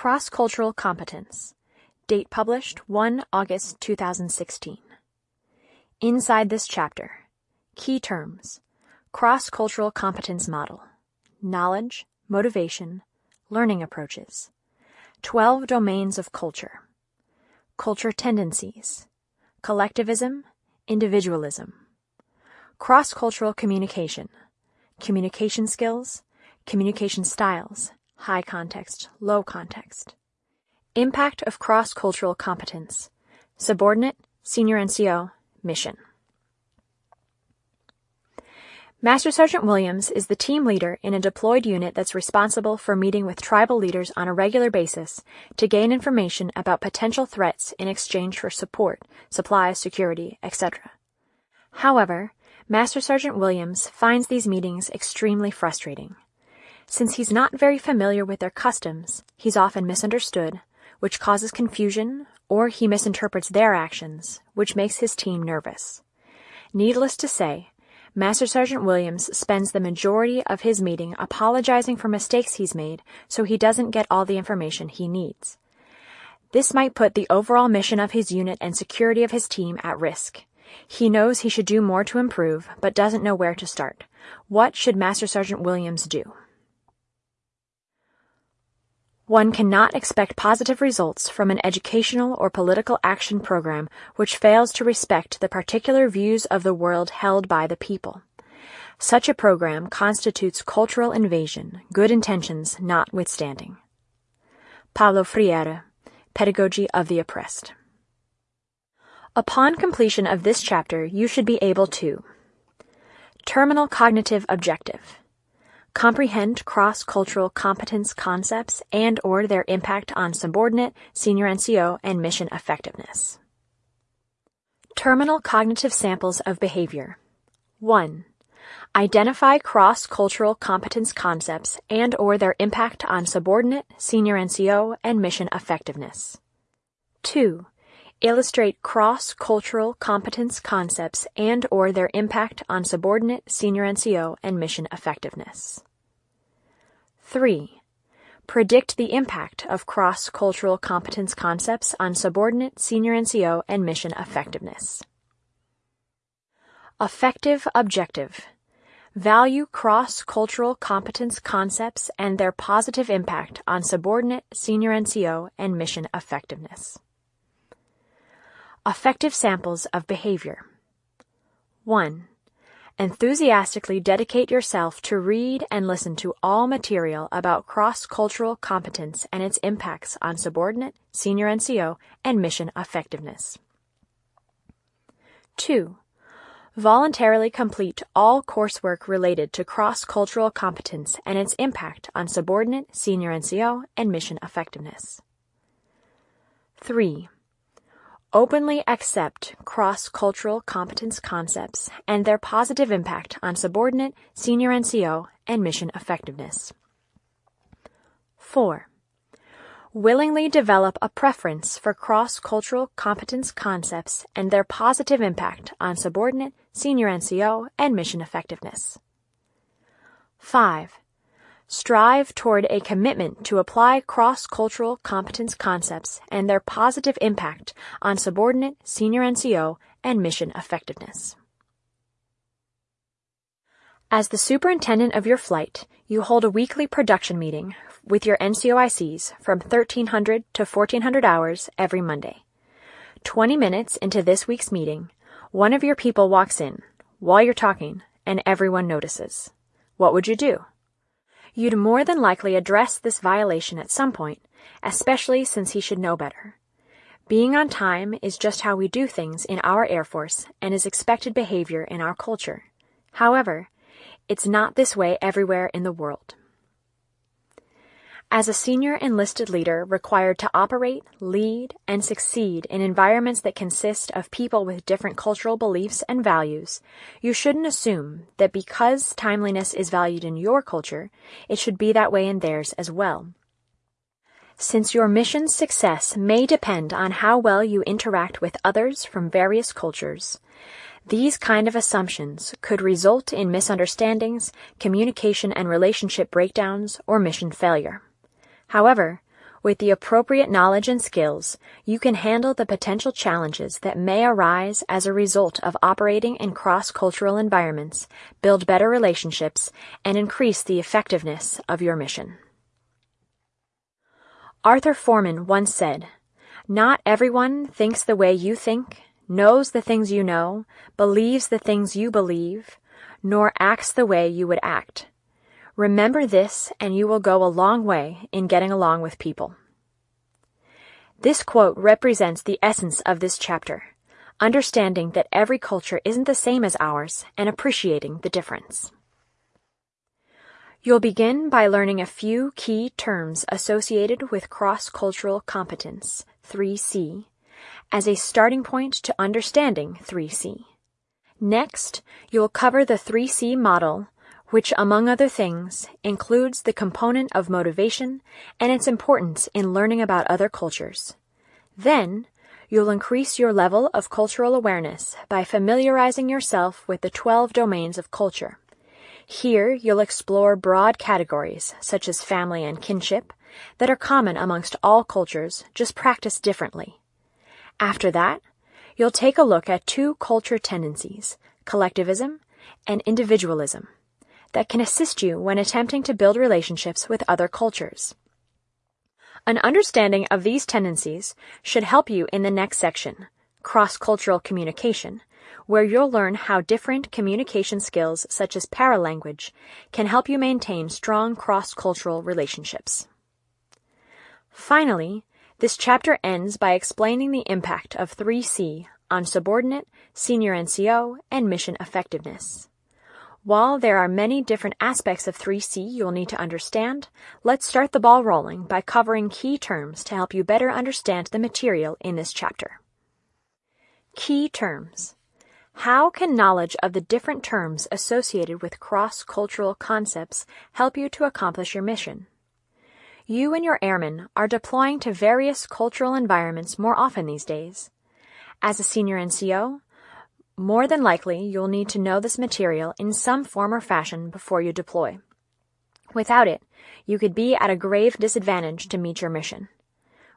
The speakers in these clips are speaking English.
Cross-Cultural Competence. Date published 1 August 2016. Inside this chapter, key terms, cross-cultural competence model, knowledge, motivation, learning approaches, 12 domains of culture, culture tendencies, collectivism, individualism, cross-cultural communication, communication skills, communication styles, high context, low context. Impact of cross-cultural competence, subordinate, senior NCO, mission. Master Sergeant Williams is the team leader in a deployed unit that's responsible for meeting with tribal leaders on a regular basis to gain information about potential threats in exchange for support, supplies, security, etc. However, Master Sergeant Williams finds these meetings extremely frustrating. Since he's not very familiar with their customs, he's often misunderstood, which causes confusion, or he misinterprets their actions, which makes his team nervous. Needless to say, Master Sergeant Williams spends the majority of his meeting apologizing for mistakes he's made so he doesn't get all the information he needs. This might put the overall mission of his unit and security of his team at risk. He knows he should do more to improve, but doesn't know where to start. What should Master Sergeant Williams do? One cannot expect positive results from an educational or political action program which fails to respect the particular views of the world held by the people. Such a program constitutes cultural invasion, good intentions notwithstanding. Paulo Freire, Pedagogy of the Oppressed. Upon completion of this chapter, you should be able to Terminal cognitive objective comprehend cross-cultural competence concepts and or their impact on subordinate, senior NCO, and mission effectiveness. Terminal cognitive samples of behavior. 1. Identify cross-cultural competence concepts and or their impact on subordinate, senior NCO, and mission effectiveness. 2 illustrate cross-cultural competence concepts and or their impact on subordinate, senior NCO, and mission effectiveness. 3. Predict the impact of cross-cultural competence concepts on subordinate, senior NCO, and mission effectiveness. Effective objective. Value cross-cultural competence concepts and their positive impact on subordinate, senior NCO, and mission effectiveness. Effective samples of behavior. 1. Enthusiastically dedicate yourself to read and listen to all material about cross-cultural competence and its impacts on subordinate, senior NCO, and mission effectiveness. 2. Voluntarily complete all coursework related to cross-cultural competence and its impact on subordinate, senior NCO, and mission effectiveness. 3 openly accept cross-cultural competence concepts and their positive impact on subordinate, senior NCO, and mission effectiveness. 4. Willingly develop a preference for cross-cultural competence concepts and their positive impact on subordinate, senior NCO, and mission effectiveness. 5 strive toward a commitment to apply cross-cultural competence concepts and their positive impact on subordinate, senior NCO, and mission effectiveness. As the superintendent of your flight, you hold a weekly production meeting with your NCOICs from 1300 to 1400 hours every Monday. 20 minutes into this week's meeting, one of your people walks in while you're talking and everyone notices. What would you do? You'd more than likely address this violation at some point, especially since he should know better. Being on time is just how we do things in our Air Force and is expected behavior in our culture. However, it's not this way everywhere in the world. As a senior enlisted leader required to operate, lead, and succeed in environments that consist of people with different cultural beliefs and values, you shouldn't assume that because timeliness is valued in your culture, it should be that way in theirs as well. Since your mission's success may depend on how well you interact with others from various cultures, these kind of assumptions could result in misunderstandings, communication and relationship breakdowns, or mission failure. However, With the appropriate knowledge and skills, you can handle the potential challenges that may arise as a result of operating in cross-cultural environments, build better relationships, and increase the effectiveness of your mission. Arthur Foreman once said, Not everyone thinks the way you think, knows the things you know, believes the things you believe, nor acts the way you would act. Remember this and you will go a long way in getting along with people. This quote represents the essence of this chapter, understanding that every culture isn't the same as ours and appreciating the difference. You'll begin by learning a few key terms associated with cross-cultural competence, 3C, as a starting point to understanding 3C. Next, you'll cover the 3C model, which, among other things, includes the component of motivation and its importance in learning about other cultures. Then, you'll increase your level of cultural awareness by familiarizing yourself with the 12 domains of culture. Here, you'll explore broad categories, such as family and kinship, that are common amongst all cultures, just practiced differently. After that, you'll take a look at two culture tendencies, collectivism and individualism, that can assist you when attempting to build relationships with other cultures. An understanding of these tendencies should help you in the next section, cross-cultural communication, where you'll learn how different communication skills such as paralanguage can help you maintain strong cross-cultural relationships. Finally, this chapter ends by explaining the impact of 3C on subordinate, senior NCO, and mission effectiveness. While there are many different aspects of 3C you'll need to understand, let's start the ball rolling by covering key terms to help you better understand the material in this chapter. Key terms. How can knowledge of the different terms associated with cross-cultural concepts help you to accomplish your mission? You and your airmen are deploying to various cultural environments more often these days. As a senior NCO, more than likely you'll need to know this material in some form or fashion before you deploy. Without it, you could be at a grave disadvantage to meet your mission.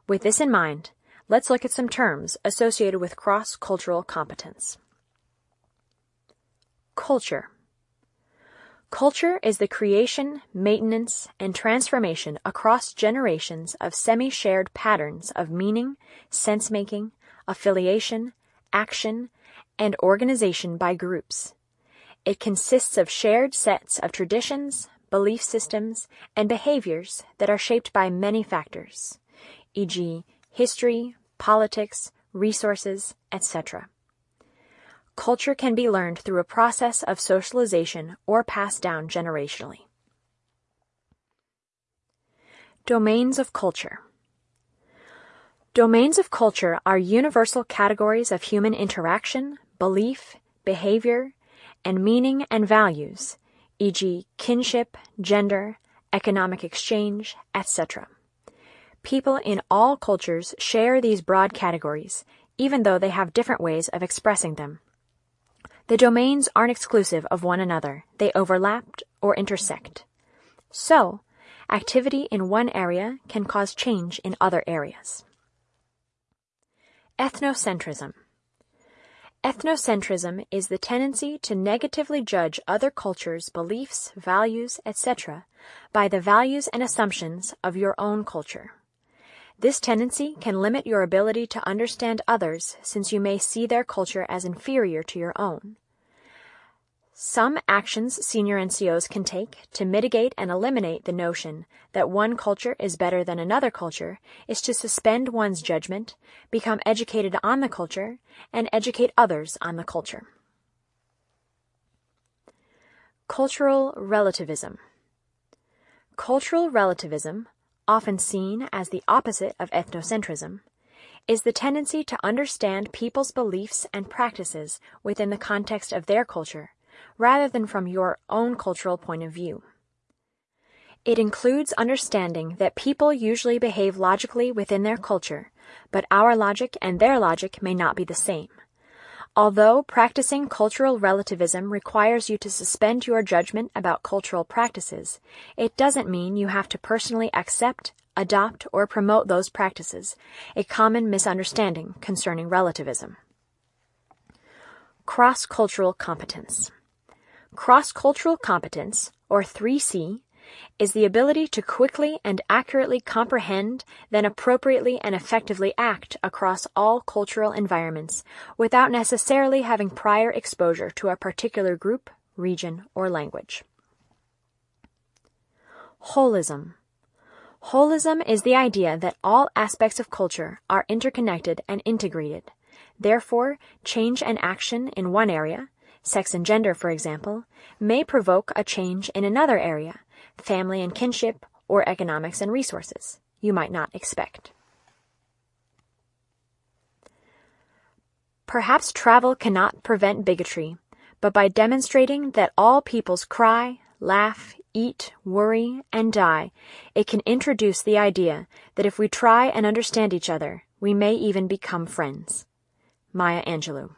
With this in mind, let's look at some terms associated with cross-cultural competence. Culture. Culture is the creation, maintenance, and transformation across generations of semi-shared patterns of meaning, sense-making, affiliation, action, and organization by groups. It consists of shared sets of traditions, belief systems, and behaviors that are shaped by many factors, e.g., history, politics, resources, etc. Culture can be learned through a process of socialization or passed down generationally. Domains of culture. Domains of culture are universal categories of human interaction, belief, behavior, and meaning and values, e.g., kinship, gender, economic exchange, etc. People in all cultures share these broad categories, even though they have different ways of expressing them. The domains aren't exclusive of one another, they overlap or intersect. So, activity in one area can cause change in other areas. Ethnocentrism. Ethnocentrism is the tendency to negatively judge other cultures' beliefs, values, etc. by the values and assumptions of your own culture. This tendency can limit your ability to understand others since you may see their culture as inferior to your own. Some actions senior NCOs can take to mitigate and eliminate the notion that one culture is better than another culture is to suspend one's judgment, become educated on the culture, and educate others on the culture. Cultural relativism. Cultural relativism often seen as the opposite of ethnocentrism, is the tendency to understand people's beliefs and practices within the context of their culture, rather than from your own cultural point of view. It includes understanding that people usually behave logically within their culture, but our logic and their logic may not be the same. Although practicing cultural relativism requires you to suspend your judgment about cultural practices, it doesn't mean you have to personally accept, adopt, or promote those practices, a common misunderstanding concerning relativism. Cross-cultural competence. Cross-cultural competence, or 3C, is the ability to quickly and accurately comprehend, then appropriately and effectively act across all cultural environments without necessarily having prior exposure to a particular group, region, or language. Holism. Holism is the idea that all aspects of culture are interconnected and integrated. Therefore, change and action in one area, sex and gender for example, may provoke a change in another area, family and kinship, or economics and resources you might not expect. Perhaps travel cannot prevent bigotry, but by demonstrating that all peoples cry, laugh, eat, worry, and die, it can introduce the idea that if we try and understand each other, we may even become friends. Maya Angelou.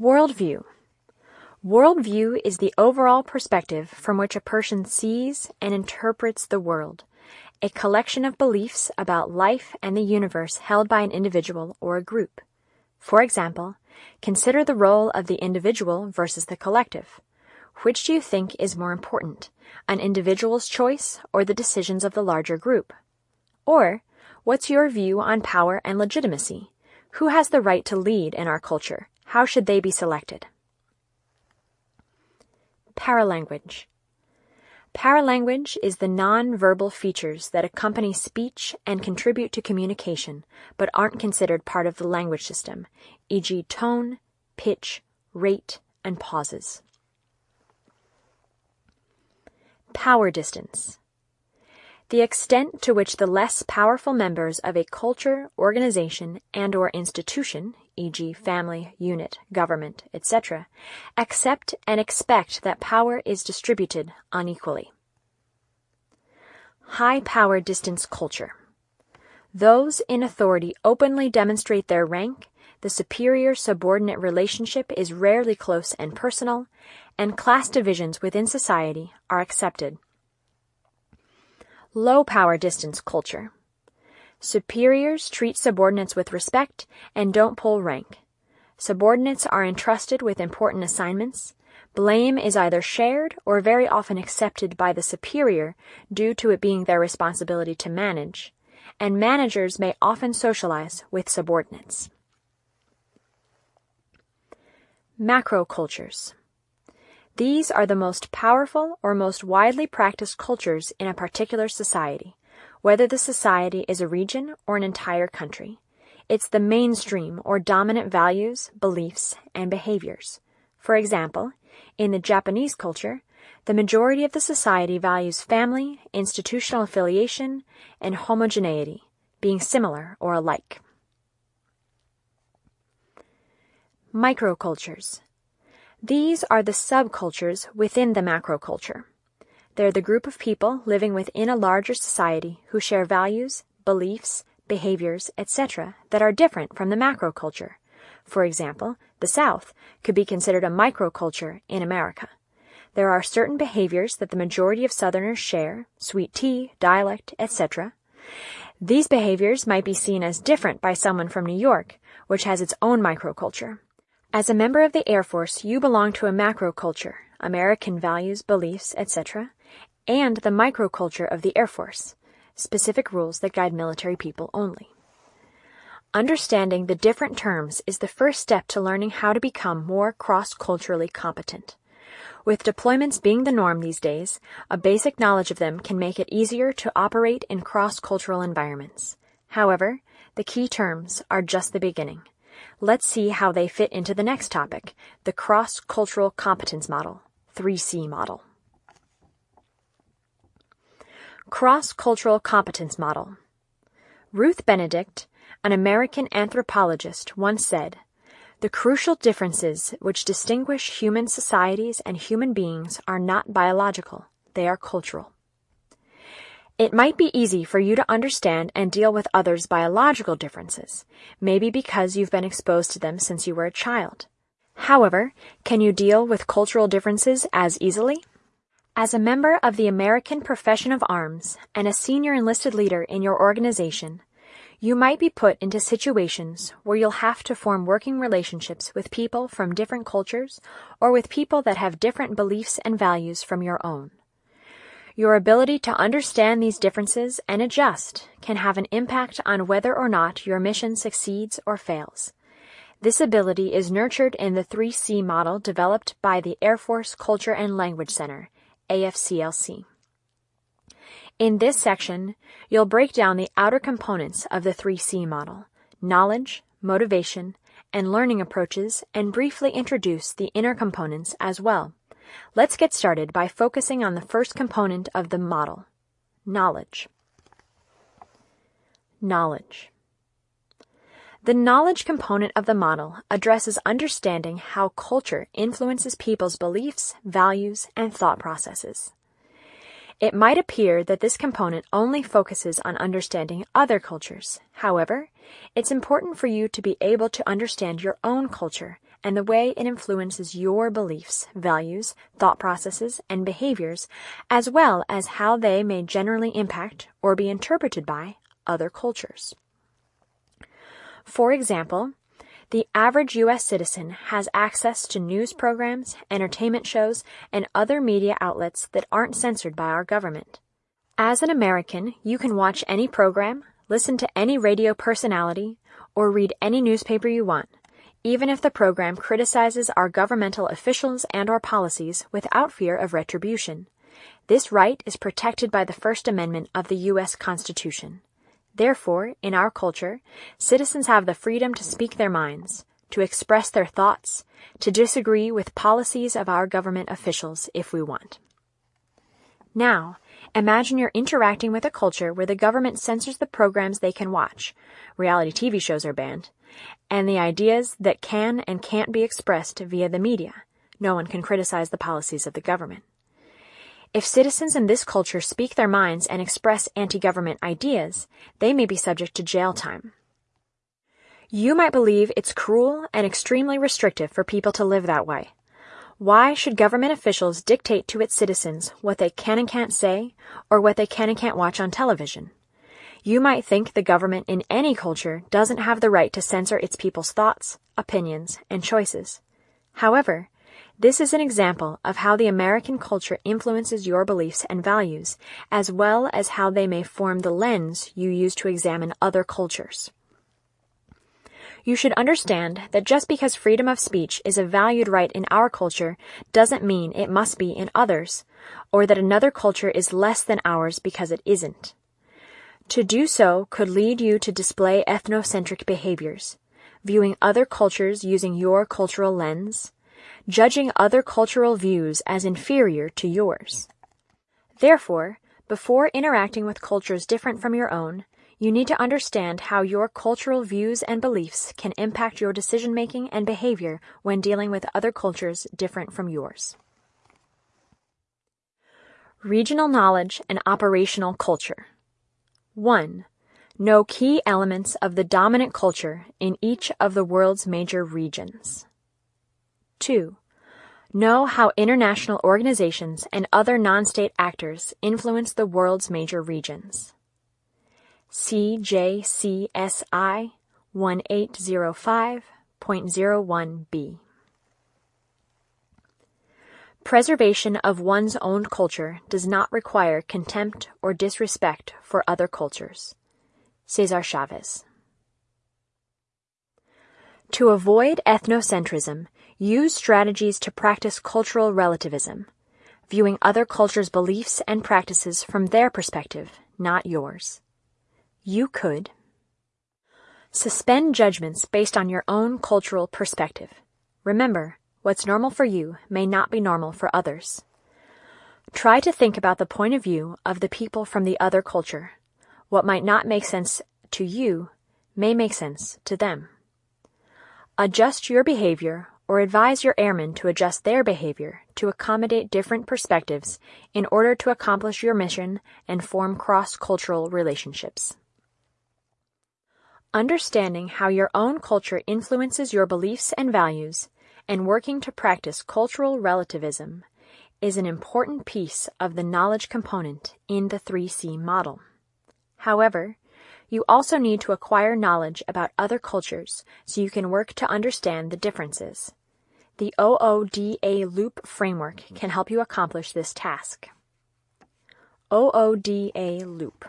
Worldview Worldview is the overall perspective from which a person sees and interprets the world, a collection of beliefs about life and the universe held by an individual or a group. For example, consider the role of the individual versus the collective. Which do you think is more important, an individual's choice or the decisions of the larger group? Or, what's your view on power and legitimacy? Who has the right to lead in our culture? How should they be selected? Paralanguage. Paralanguage is the non-verbal features that accompany speech and contribute to communication, but aren't considered part of the language system, e.g. tone, pitch, rate, and pauses. Power distance. The extent to which the less powerful members of a culture, organization, and or institution, e.g. family, unit, government, etc., accept and expect that power is distributed unequally. High power distance culture. Those in authority openly demonstrate their rank, the superior subordinate relationship is rarely close and personal, and class divisions within society are accepted. Low power distance culture. Superiors treat subordinates with respect and don't pull rank. Subordinates are entrusted with important assignments. Blame is either shared or very often accepted by the superior due to it being their responsibility to manage, and managers may often socialize with subordinates. Macro cultures. These are the most powerful or most widely practiced cultures in a particular society whether the society is a region or an entire country. It's the mainstream or dominant values, beliefs, and behaviors. For example, in the Japanese culture, the majority of the society values family, institutional affiliation, and homogeneity, being similar or alike. Microcultures. These are the subcultures within the macroculture. They're the group of people living within a larger society who share values, beliefs, behaviors, etc. that are different from the macroculture. For example, the South could be considered a microculture in America. There are certain behaviors that the majority of Southerners share, sweet tea, dialect, etc. These behaviors might be seen as different by someone from New York, which has its own microculture. As a member of the Air Force, you belong to a macroculture, American values, beliefs, etc., and the microculture of the Air Force, specific rules that guide military people only. Understanding the different terms is the first step to learning how to become more cross-culturally competent. With deployments being the norm these days, a basic knowledge of them can make it easier to operate in cross-cultural environments. However, the key terms are just the beginning. Let's see how they fit into the next topic, the cross-cultural competence model, 3C model. Cross-Cultural Competence Model Ruth Benedict, an American anthropologist, once said, The crucial differences which distinguish human societies and human beings are not biological, they are cultural. It might be easy for you to understand and deal with others' biological differences, maybe because you've been exposed to them since you were a child. However, can you deal with cultural differences as easily? As a member of the American Profession of Arms and a senior enlisted leader in your organization, you might be put into situations where you'll have to form working relationships with people from different cultures or with people that have different beliefs and values from your own. Your ability to understand these differences and adjust can have an impact on whether or not your mission succeeds or fails. This ability is nurtured in the 3C model developed by the Air Force Culture and Language Center, AFCLC. In this section, you'll break down the outer components of the 3C model knowledge, motivation, and learning approaches, and briefly introduce the inner components as well. Let's get started by focusing on the first component of the model knowledge. Knowledge. The knowledge component of the model addresses understanding how culture influences people's beliefs, values, and thought processes. It might appear that this component only focuses on understanding other cultures. However, it's important for you to be able to understand your own culture and the way it influences your beliefs, values, thought processes, and behaviors, as well as how they may generally impact or be interpreted by other cultures. For example, the average U.S. citizen has access to news programs, entertainment shows, and other media outlets that aren't censored by our government. As an American, you can watch any program, listen to any radio personality, or read any newspaper you want even if the program criticizes our governmental officials and or policies without fear of retribution. This right is protected by the First Amendment of the U.S. Constitution. Therefore, in our culture, citizens have the freedom to speak their minds, to express their thoughts, to disagree with policies of our government officials if we want. Now, imagine you're interacting with a culture where the government censors the programs they can watch. Reality TV shows are banned and the ideas that can and can't be expressed via the media. No one can criticize the policies of the government. If citizens in this culture speak their minds and express anti-government ideas, they may be subject to jail time. You might believe it's cruel and extremely restrictive for people to live that way. Why should government officials dictate to its citizens what they can and can't say or what they can and can't watch on television? You might think the government in any culture doesn't have the right to censor its people's thoughts, opinions, and choices. However, this is an example of how the American culture influences your beliefs and values, as well as how they may form the lens you use to examine other cultures. You should understand that just because freedom of speech is a valued right in our culture doesn't mean it must be in others, or that another culture is less than ours because it isn't. To do so could lead you to display ethnocentric behaviors, viewing other cultures using your cultural lens, judging other cultural views as inferior to yours. Therefore, before interacting with cultures different from your own, you need to understand how your cultural views and beliefs can impact your decision making and behavior when dealing with other cultures different from yours. Regional knowledge and operational culture. 1. Know key elements of the dominant culture in each of the world's major regions. 2. Know how international organizations and other non-state actors influence the world's major regions. CJCSI 1805.01b Preservation of one's own culture does not require contempt or disrespect for other cultures. Cesar Chavez. To avoid ethnocentrism, use strategies to practice cultural relativism, viewing other cultures' beliefs and practices from their perspective, not yours. You could suspend judgments based on your own cultural perspective. Remember, What's normal for you may not be normal for others. Try to think about the point of view of the people from the other culture. What might not make sense to you may make sense to them. Adjust your behavior or advise your airmen to adjust their behavior to accommodate different perspectives in order to accomplish your mission and form cross-cultural relationships. Understanding how your own culture influences your beliefs and values and working to practice cultural relativism is an important piece of the knowledge component in the 3C model. However, you also need to acquire knowledge about other cultures so you can work to understand the differences. The OODA Loop framework can help you accomplish this task. OODA Loop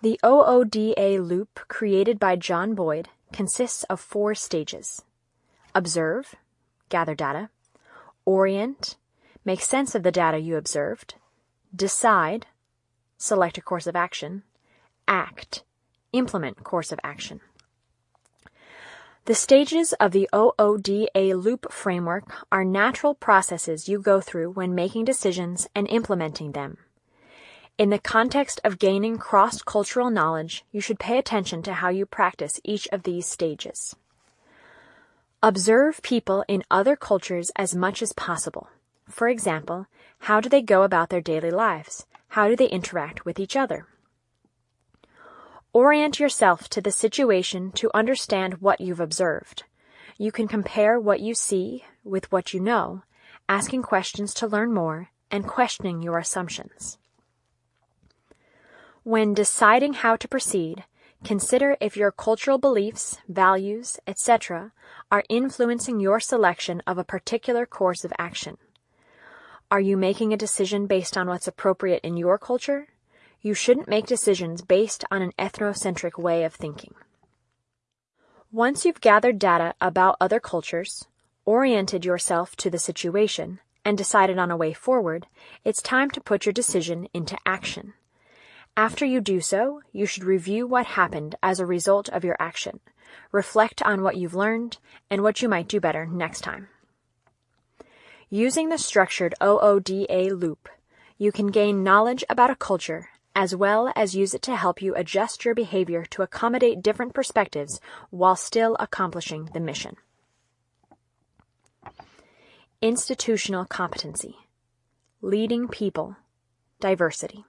The OODA Loop created by John Boyd consists of four stages. Observe, gather data, orient, make sense of the data you observed, decide, select a course of action, act, implement course of action. The stages of the OODA loop framework are natural processes you go through when making decisions and implementing them. In the context of gaining cross-cultural knowledge, you should pay attention to how you practice each of these stages. Observe people in other cultures as much as possible. For example, how do they go about their daily lives? How do they interact with each other? Orient yourself to the situation to understand what you've observed. You can compare what you see with what you know, asking questions to learn more, and questioning your assumptions. When deciding how to proceed, consider if your cultural beliefs, values, etc. are influencing your selection of a particular course of action. Are you making a decision based on what's appropriate in your culture? You shouldn't make decisions based on an ethnocentric way of thinking. Once you've gathered data about other cultures, oriented yourself to the situation, and decided on a way forward, it's time to put your decision into action. After you do so, you should review what happened as a result of your action, reflect on what you've learned, and what you might do better next time. Using the structured OODA loop, you can gain knowledge about a culture as well as use it to help you adjust your behavior to accommodate different perspectives while still accomplishing the mission. Institutional competency. Leading people. Diversity.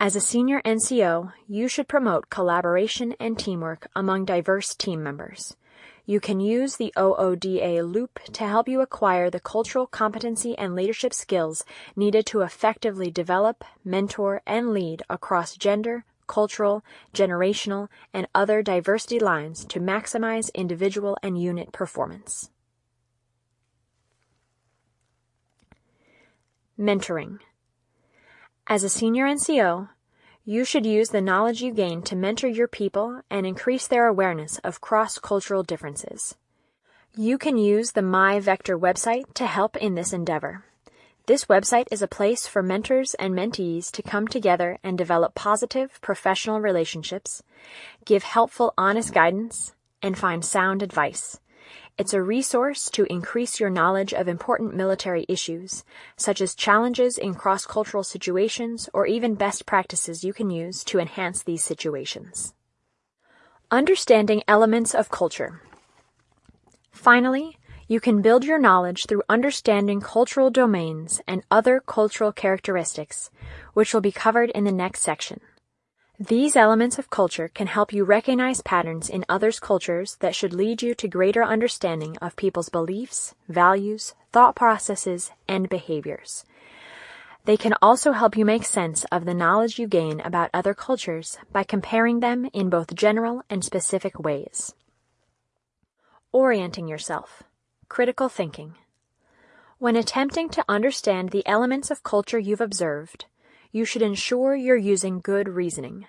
As a senior NCO, you should promote collaboration and teamwork among diverse team members. You can use the OODA loop to help you acquire the cultural competency and leadership skills needed to effectively develop, mentor, and lead across gender, cultural, generational, and other diversity lines to maximize individual and unit performance. Mentoring. As a senior NCO, you should use the knowledge you gain to mentor your people and increase their awareness of cross-cultural differences. You can use the MyVector website to help in this endeavor. This website is a place for mentors and mentees to come together and develop positive professional relationships, give helpful honest guidance, and find sound advice. It's a resource to increase your knowledge of important military issues, such as challenges in cross-cultural situations or even best practices you can use to enhance these situations. Understanding elements of culture. Finally, you can build your knowledge through understanding cultural domains and other cultural characteristics, which will be covered in the next section. These elements of culture can help you recognize patterns in others' cultures that should lead you to greater understanding of people's beliefs, values, thought processes, and behaviors. They can also help you make sense of the knowledge you gain about other cultures by comparing them in both general and specific ways. Orienting yourself. Critical thinking. When attempting to understand the elements of culture you've observed, you should ensure you're using good reasoning.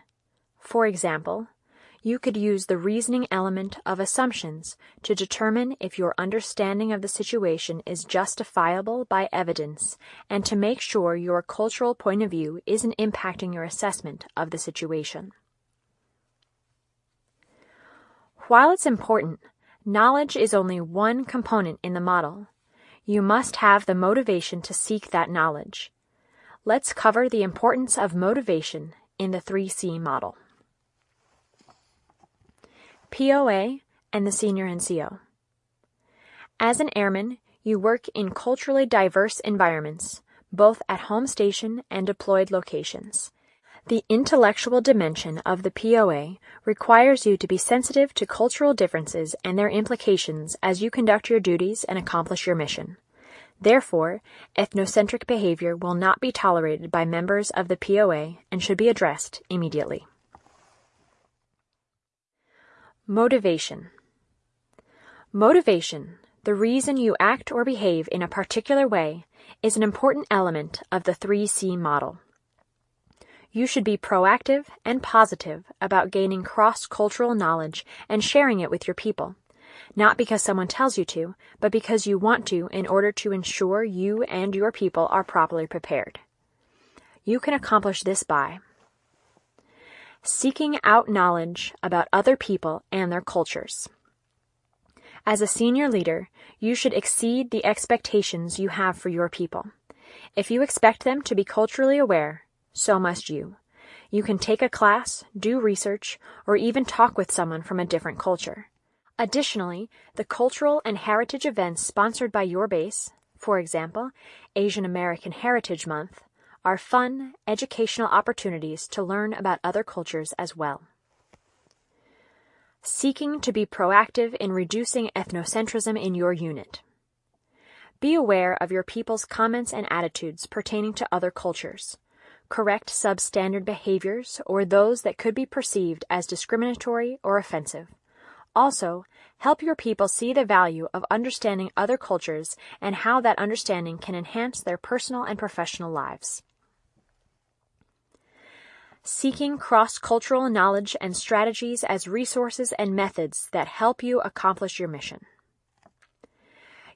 For example, you could use the reasoning element of assumptions to determine if your understanding of the situation is justifiable by evidence and to make sure your cultural point of view isn't impacting your assessment of the situation. While it's important, knowledge is only one component in the model. You must have the motivation to seek that knowledge. Let's cover the importance of motivation in the 3C model. POA and the Senior NCO. As an airman, you work in culturally diverse environments, both at home station and deployed locations. The intellectual dimension of the POA requires you to be sensitive to cultural differences and their implications as you conduct your duties and accomplish your mission. Therefore, ethnocentric behavior will not be tolerated by members of the POA and should be addressed immediately. Motivation Motivation, the reason you act or behave in a particular way, is an important element of the 3C model. You should be proactive and positive about gaining cross-cultural knowledge and sharing it with your people, not because someone tells you to, but because you want to in order to ensure you and your people are properly prepared. You can accomplish this by seeking out knowledge about other people and their cultures. As a senior leader, you should exceed the expectations you have for your people. If you expect them to be culturally aware, so must you. You can take a class, do research, or even talk with someone from a different culture. Additionally, the cultural and heritage events sponsored by your base, for example, Asian American Heritage Month, are fun, educational opportunities to learn about other cultures as well. Seeking to be proactive in reducing ethnocentrism in your unit. Be aware of your people's comments and attitudes pertaining to other cultures correct substandard behaviors or those that could be perceived as discriminatory or offensive. Also, help your people see the value of understanding other cultures and how that understanding can enhance their personal and professional lives. Seeking cross-cultural knowledge and strategies as resources and methods that help you accomplish your mission.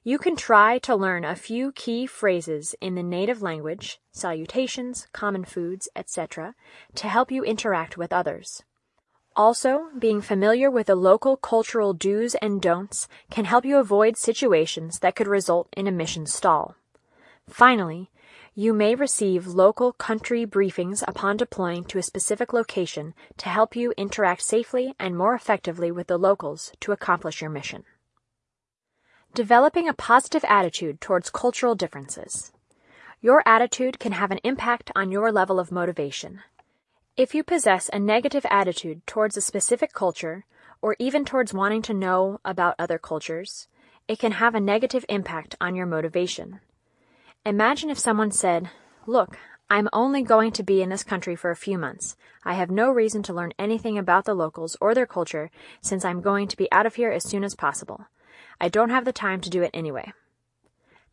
You can try to learn a few key phrases in the native language, salutations, common foods, etc., to help you interact with others. Also, being familiar with the local cultural do's and don'ts can help you avoid situations that could result in a mission stall. Finally, you may receive local country briefings upon deploying to a specific location to help you interact safely and more effectively with the locals to accomplish your mission. Developing a positive attitude towards cultural differences. Your attitude can have an impact on your level of motivation. If you possess a negative attitude towards a specific culture, or even towards wanting to know about other cultures, it can have a negative impact on your motivation. Imagine if someone said, Look, I'm only going to be in this country for a few months. I have no reason to learn anything about the locals or their culture since I'm going to be out of here as soon as possible. I don't have the time to do it anyway.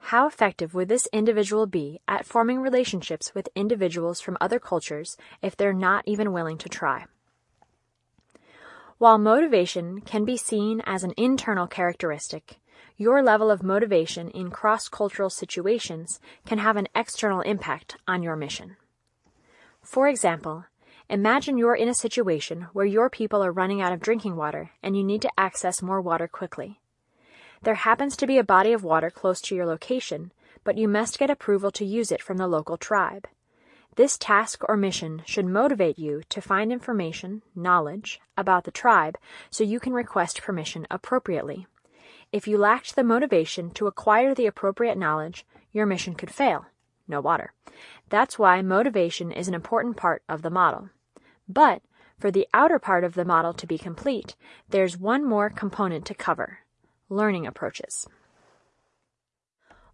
How effective would this individual be at forming relationships with individuals from other cultures if they're not even willing to try? While motivation can be seen as an internal characteristic, your level of motivation in cross-cultural situations can have an external impact on your mission. For example, imagine you're in a situation where your people are running out of drinking water and you need to access more water quickly. There happens to be a body of water close to your location, but you must get approval to use it from the local tribe. This task or mission should motivate you to find information, knowledge, about the tribe so you can request permission appropriately. If you lacked the motivation to acquire the appropriate knowledge, your mission could fail. No water. That's why motivation is an important part of the model. But for the outer part of the model to be complete, there's one more component to cover Learning approaches.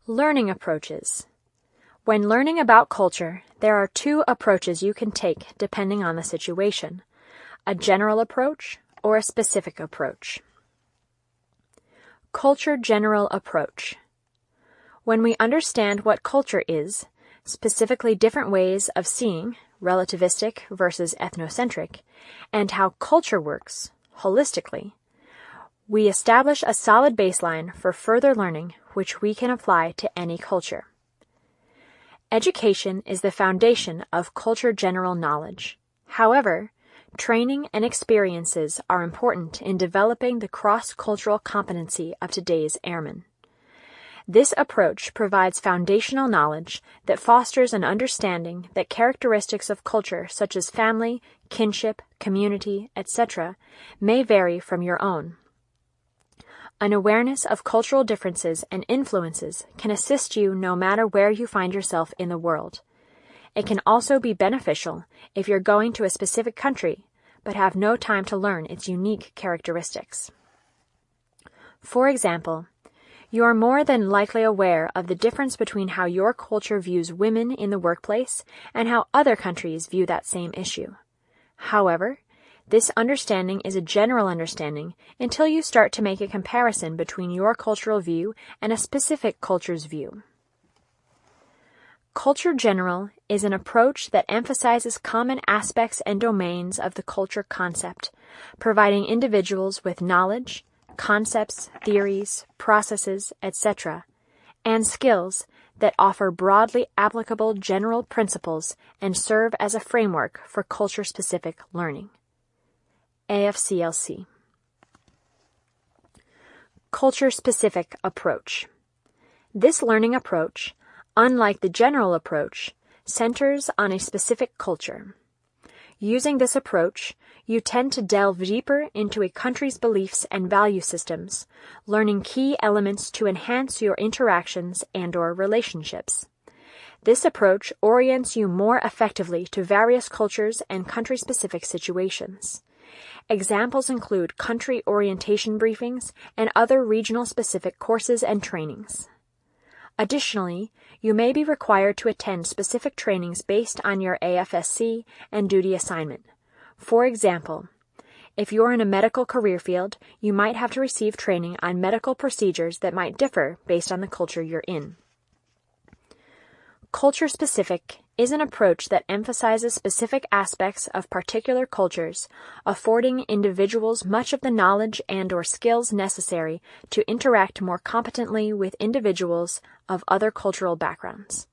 Learning approaches. When learning about culture, there are two approaches you can take depending on the situation a general approach or a specific approach. Culture General Approach. When we understand what culture is, specifically different ways of seeing, relativistic versus ethnocentric, and how culture works, holistically, we establish a solid baseline for further learning which we can apply to any culture. Education is the foundation of culture general knowledge. However, training and experiences are important in developing the cross-cultural competency of today's airmen. This approach provides foundational knowledge that fosters an understanding that characteristics of culture such as family, kinship, community, etc., may vary from your own. An awareness of cultural differences and influences can assist you no matter where you find yourself in the world. It can also be beneficial if you're going to a specific country but have no time to learn its unique characteristics. For example, you are more than likely aware of the difference between how your culture views women in the workplace and how other countries view that same issue. However, this understanding is a general understanding until you start to make a comparison between your cultural view and a specific culture's view. Culture general is an approach that emphasizes common aspects and domains of the culture concept, providing individuals with knowledge, concepts, theories, processes, etc., and skills that offer broadly applicable general principles and serve as a framework for culture specific learning. AFCLC. Culture specific approach. This learning approach, unlike the general approach, centers on a specific culture. Using this approach, you tend to delve deeper into a country's beliefs and value systems, learning key elements to enhance your interactions and or relationships. This approach orients you more effectively to various cultures and country-specific situations. Examples include country orientation briefings and other regional specific courses and trainings. Additionally, you may be required to attend specific trainings based on your AFSC and duty assignment. For example, if you're in a medical career field, you might have to receive training on medical procedures that might differ based on the culture you're in. Culture specific is an approach that emphasizes specific aspects of particular cultures, affording individuals much of the knowledge and or skills necessary to interact more competently with individuals of other cultural backgrounds.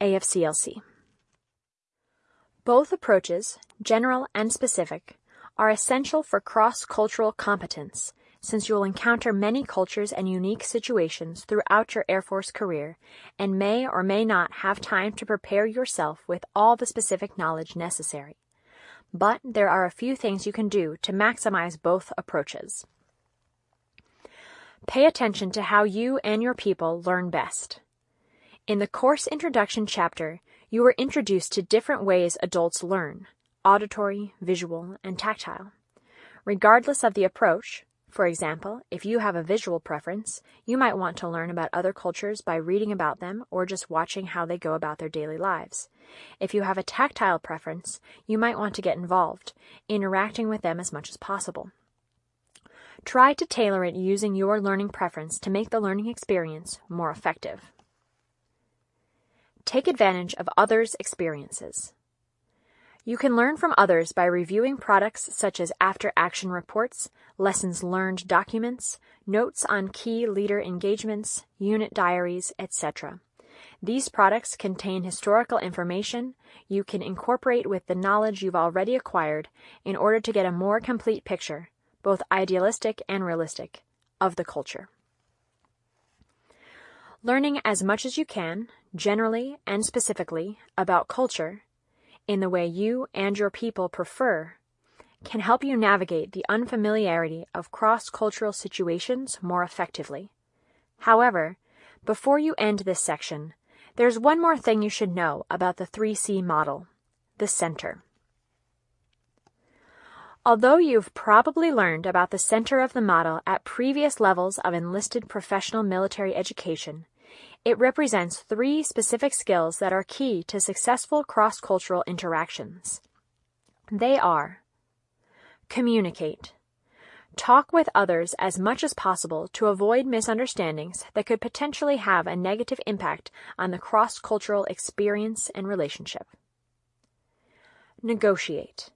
AFCLC. Both approaches, general and specific, are essential for cross-cultural competence since you'll encounter many cultures and unique situations throughout your Air Force career and may or may not have time to prepare yourself with all the specific knowledge necessary. But there are a few things you can do to maximize both approaches. Pay attention to how you and your people learn best. In the course introduction chapter, you were introduced to different ways adults learn auditory, visual, and tactile. Regardless of the approach, for example, if you have a visual preference, you might want to learn about other cultures by reading about them or just watching how they go about their daily lives. If you have a tactile preference, you might want to get involved, interacting with them as much as possible. Try to tailor it using your learning preference to make the learning experience more effective. Take advantage of others' experiences. You can learn from others by reviewing products such as after action reports, lessons learned documents, notes on key leader engagements, unit diaries, etc. These products contain historical information you can incorporate with the knowledge you've already acquired in order to get a more complete picture, both idealistic and realistic, of the culture. Learning as much as you can, generally and specifically, about culture in the way you and your people prefer can help you navigate the unfamiliarity of cross-cultural situations more effectively. However, before you end this section, there's one more thing you should know about the 3C model, the center. Although you've probably learned about the center of the model at previous levels of enlisted professional military education, it represents three specific skills that are key to successful cross-cultural interactions. They are Communicate. Talk with others as much as possible to avoid misunderstandings that could potentially have a negative impact on the cross-cultural experience and relationship. Negotiate.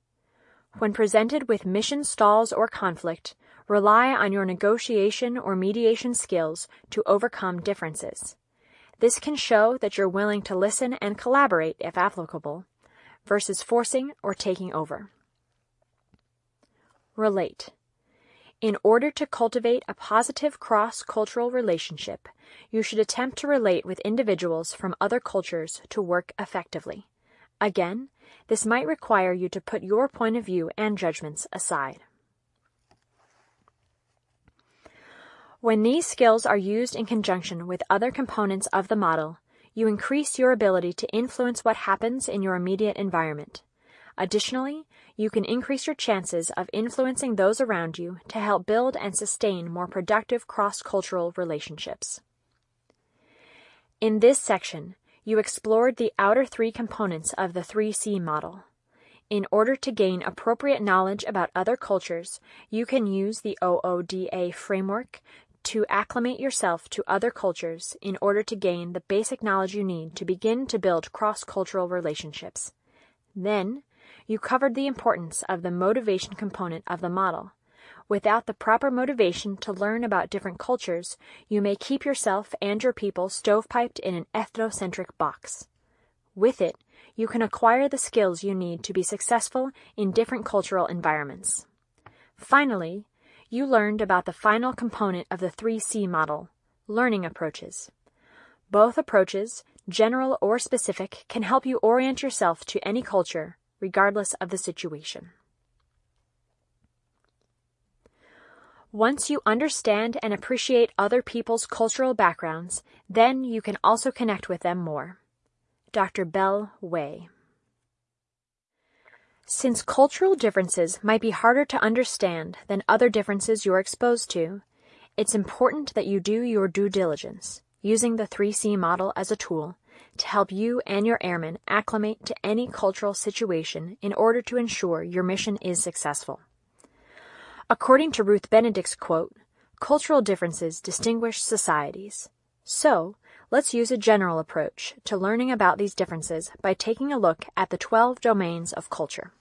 When presented with mission stalls or conflict, rely on your negotiation or mediation skills to overcome differences. This can show that you're willing to listen and collaborate if applicable, versus forcing or taking over. Relate. In order to cultivate a positive cross-cultural relationship, you should attempt to relate with individuals from other cultures to work effectively. Again, this might require you to put your point of view and judgments aside. When these skills are used in conjunction with other components of the model, you increase your ability to influence what happens in your immediate environment. Additionally, you can increase your chances of influencing those around you to help build and sustain more productive cross-cultural relationships. In this section, you explored the outer three components of the 3C model. In order to gain appropriate knowledge about other cultures, you can use the OODA framework to acclimate yourself to other cultures in order to gain the basic knowledge you need to begin to build cross-cultural relationships. Then, you covered the importance of the motivation component of the model. Without the proper motivation to learn about different cultures, you may keep yourself and your people stovepiped in an ethnocentric box. With it, you can acquire the skills you need to be successful in different cultural environments. Finally, you learned about the final component of the 3C model, learning approaches. Both approaches, general or specific, can help you orient yourself to any culture, regardless of the situation. Once you understand and appreciate other people's cultural backgrounds, then you can also connect with them more. Dr. Bell Way since cultural differences might be harder to understand than other differences you're exposed to, it's important that you do your due diligence, using the 3C model as a tool to help you and your airmen acclimate to any cultural situation in order to ensure your mission is successful. According to Ruth Benedict's quote, cultural differences distinguish societies. So, let's use a general approach to learning about these differences by taking a look at the 12 domains of culture.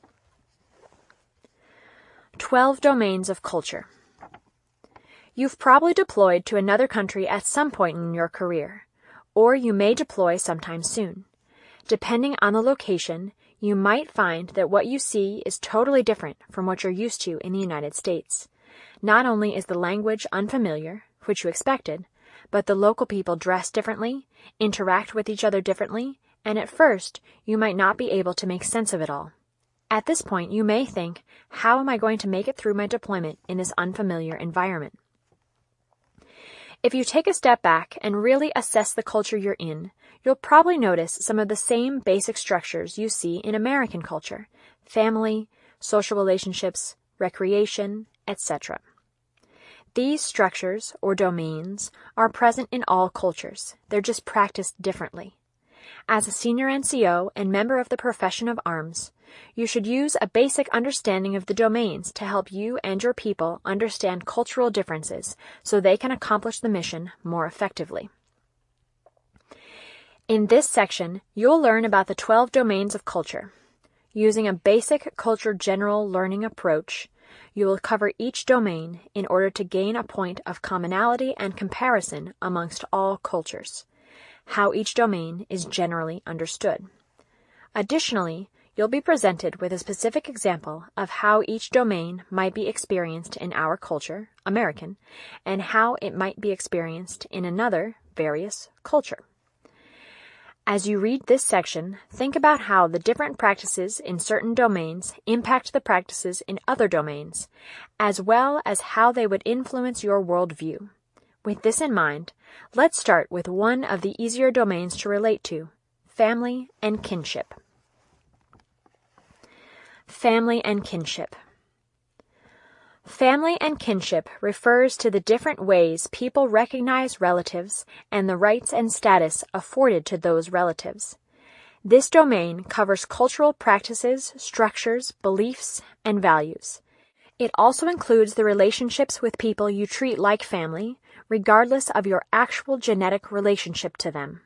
12 Domains of Culture You've probably deployed to another country at some point in your career, or you may deploy sometime soon. Depending on the location, you might find that what you see is totally different from what you're used to in the United States. Not only is the language unfamiliar, which you expected, but the local people dress differently, interact with each other differently, and at first you might not be able to make sense of it all. At this point, you may think, how am I going to make it through my deployment in this unfamiliar environment? If you take a step back and really assess the culture you're in, you'll probably notice some of the same basic structures you see in American culture family, social relationships, recreation, etc. These structures, or domains, are present in all cultures. They're just practiced differently. As a senior NCO and member of the profession of arms, you should use a basic understanding of the domains to help you and your people understand cultural differences so they can accomplish the mission more effectively. In this section, you'll learn about the 12 domains of culture. Using a basic culture general learning approach, you will cover each domain in order to gain a point of commonality and comparison amongst all cultures, how each domain is generally understood. Additionally, You'll be presented with a specific example of how each domain might be experienced in our culture, American, and how it might be experienced in another, various, culture. As you read this section, think about how the different practices in certain domains impact the practices in other domains, as well as how they would influence your worldview. With this in mind, let's start with one of the easier domains to relate to family and kinship. Family and kinship. Family and kinship refers to the different ways people recognize relatives and the rights and status afforded to those relatives. This domain covers cultural practices, structures, beliefs, and values. It also includes the relationships with people you treat like family, regardless of your actual genetic relationship to them.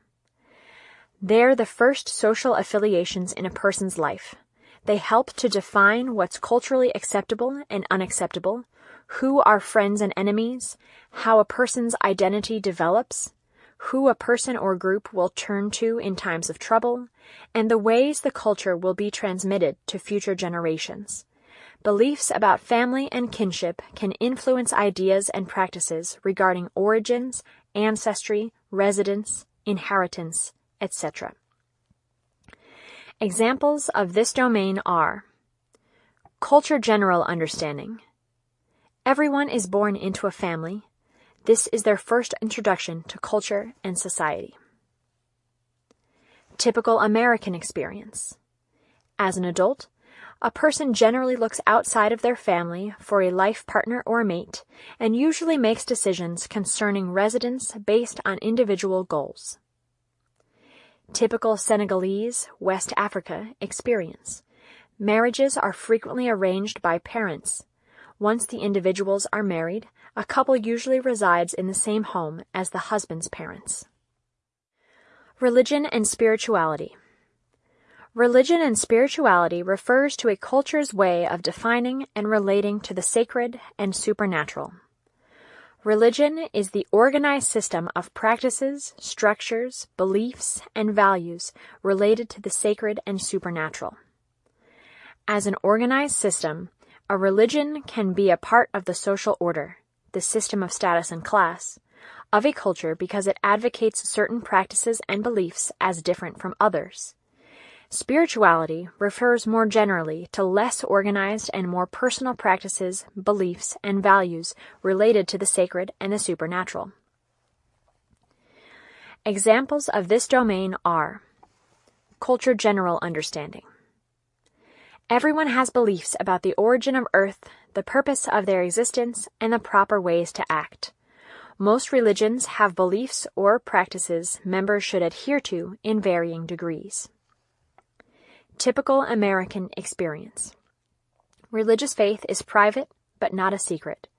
They're the first social affiliations in a person's life. They help to define what's culturally acceptable and unacceptable, who are friends and enemies, how a person's identity develops, who a person or group will turn to in times of trouble, and the ways the culture will be transmitted to future generations. Beliefs about family and kinship can influence ideas and practices regarding origins, ancestry, residence, inheritance, etc. Examples of this domain are Culture General Understanding. Everyone is born into a family. This is their first introduction to culture and society. Typical American experience. As an adult, a person generally looks outside of their family for a life partner or mate and usually makes decisions concerning residence based on individual goals. Typical Senegalese, West Africa experience. Marriages are frequently arranged by parents. Once the individuals are married, a couple usually resides in the same home as the husband's parents. Religion and spirituality. Religion and spirituality refers to a culture's way of defining and relating to the sacred and supernatural. Religion is the organized system of practices, structures, beliefs, and values related to the sacred and supernatural. As an organized system, a religion can be a part of the social order, the system of status and class, of a culture because it advocates certain practices and beliefs as different from others Spirituality refers more generally to less organized and more personal practices, beliefs, and values related to the sacred and the supernatural. Examples of this domain are culture general understanding. Everyone has beliefs about the origin of Earth, the purpose of their existence, and the proper ways to act. Most religions have beliefs or practices members should adhere to in varying degrees. Typical American experience. Religious faith is private, but not a secret.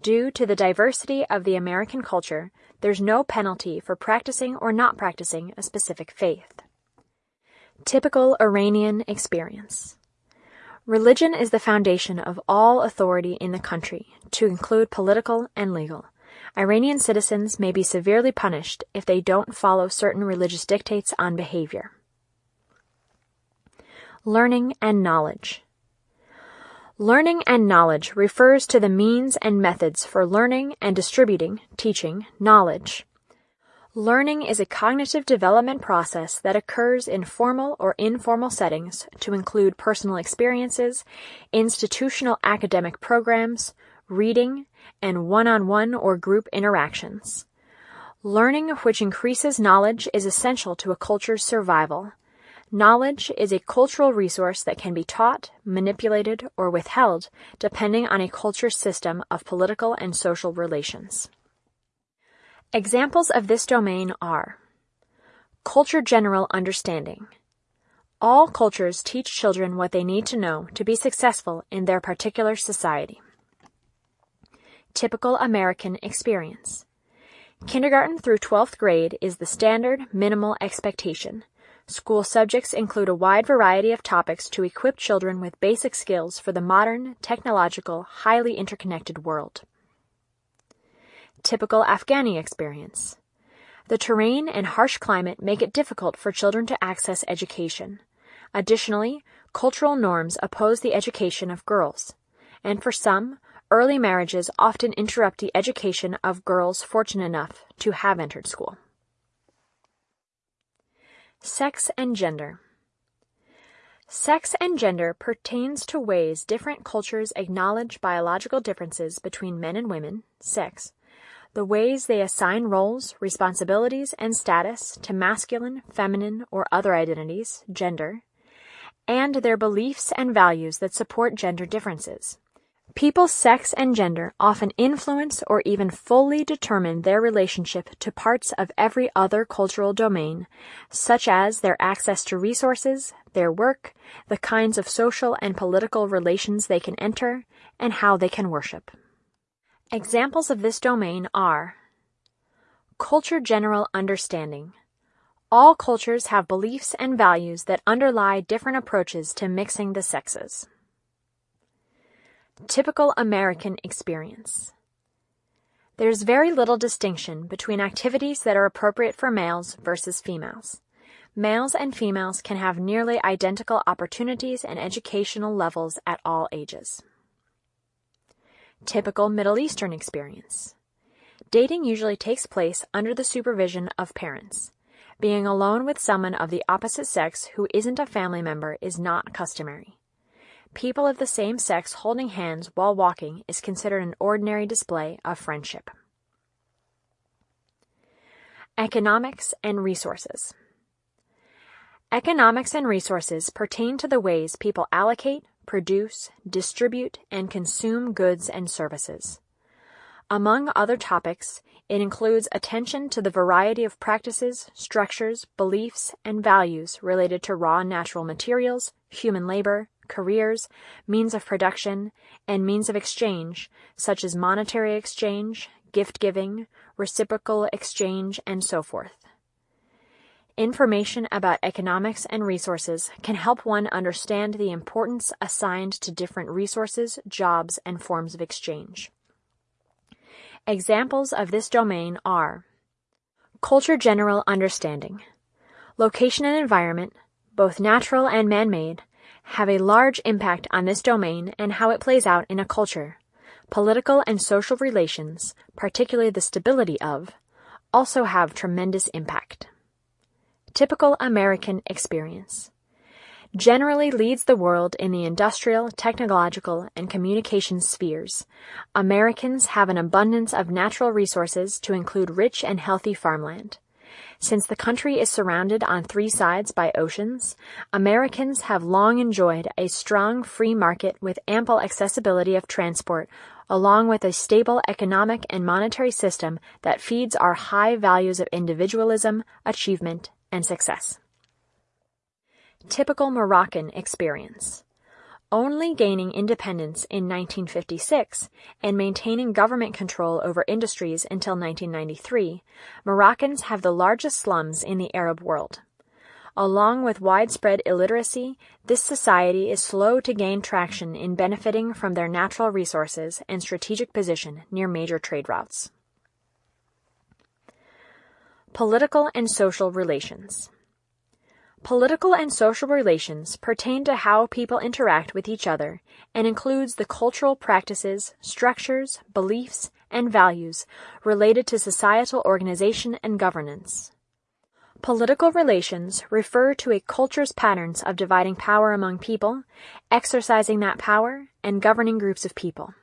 Due to the diversity of the American culture, there's no penalty for practicing or not practicing a specific faith. Typical Iranian experience. Religion is the foundation of all authority in the country, to include political and legal. Iranian citizens may be severely punished if they don't follow certain religious dictates on behavior. Learning and knowledge. Learning and knowledge refers to the means and methods for learning and distributing, teaching, knowledge. Learning is a cognitive development process that occurs in formal or informal settings to include personal experiences, institutional academic programs, reading, and one-on-one or group interactions. Learning which increases knowledge is essential to a culture's survival. Knowledge is a cultural resource that can be taught, manipulated, or withheld depending on a culture's system of political and social relations. Examples of this domain are Culture General Understanding. All cultures teach children what they need to know to be successful in their particular society. Typical American Experience. Kindergarten through 12th grade is the standard minimal expectation School subjects include a wide variety of topics to equip children with basic skills for the modern, technological, highly interconnected world. Typical Afghani experience. The terrain and harsh climate make it difficult for children to access education. Additionally, cultural norms oppose the education of girls. And for some, early marriages often interrupt the education of girls fortunate enough to have entered school. Sex and gender. Sex and gender pertains to ways different cultures acknowledge biological differences between men and women, sex, the ways they assign roles, responsibilities, and status to masculine, feminine, or other identities, gender, and their beliefs and values that support gender differences. People's sex and gender often influence or even fully determine their relationship to parts of every other cultural domain, such as their access to resources, their work, the kinds of social and political relations they can enter, and how they can worship. Examples of this domain are Culture General Understanding. All cultures have beliefs and values that underlie different approaches to mixing the sexes. Typical American experience. There's very little distinction between activities that are appropriate for males versus females. Males and females can have nearly identical opportunities and educational levels at all ages. Typical Middle Eastern experience. Dating usually takes place under the supervision of parents. Being alone with someone of the opposite sex who isn't a family member is not customary. People of the same sex holding hands while walking is considered an ordinary display of friendship. Economics and resources. Economics and resources pertain to the ways people allocate, produce, distribute, and consume goods and services. Among other topics, it includes attention to the variety of practices, structures, beliefs, and values related to raw natural materials, human labor, careers, means of production, and means of exchange, such as monetary exchange, gift giving, reciprocal exchange, and so forth. Information about economics and resources can help one understand the importance assigned to different resources, jobs, and forms of exchange. Examples of this domain are Culture General Understanding. Location and environment, both natural and man-made, have a large impact on this domain and how it plays out in a culture. Political and social relations, particularly the stability of, also have tremendous impact typical American experience. Generally leads the world in the industrial, technological, and communication spheres. Americans have an abundance of natural resources to include rich and healthy farmland. Since the country is surrounded on three sides by oceans, Americans have long enjoyed a strong free market with ample accessibility of transport, along with a stable economic and monetary system that feeds our high values of individualism, achievement, and success. Typical Moroccan experience. Only gaining independence in 1956 and maintaining government control over industries until 1993, Moroccans have the largest slums in the Arab world. Along with widespread illiteracy, this society is slow to gain traction in benefiting from their natural resources and strategic position near major trade routes. Political and social relations. Political and social relations pertain to how people interact with each other and includes the cultural practices, structures, beliefs, and values related to societal organization and governance. Political relations refer to a culture's patterns of dividing power among people, exercising that power, and governing groups of people.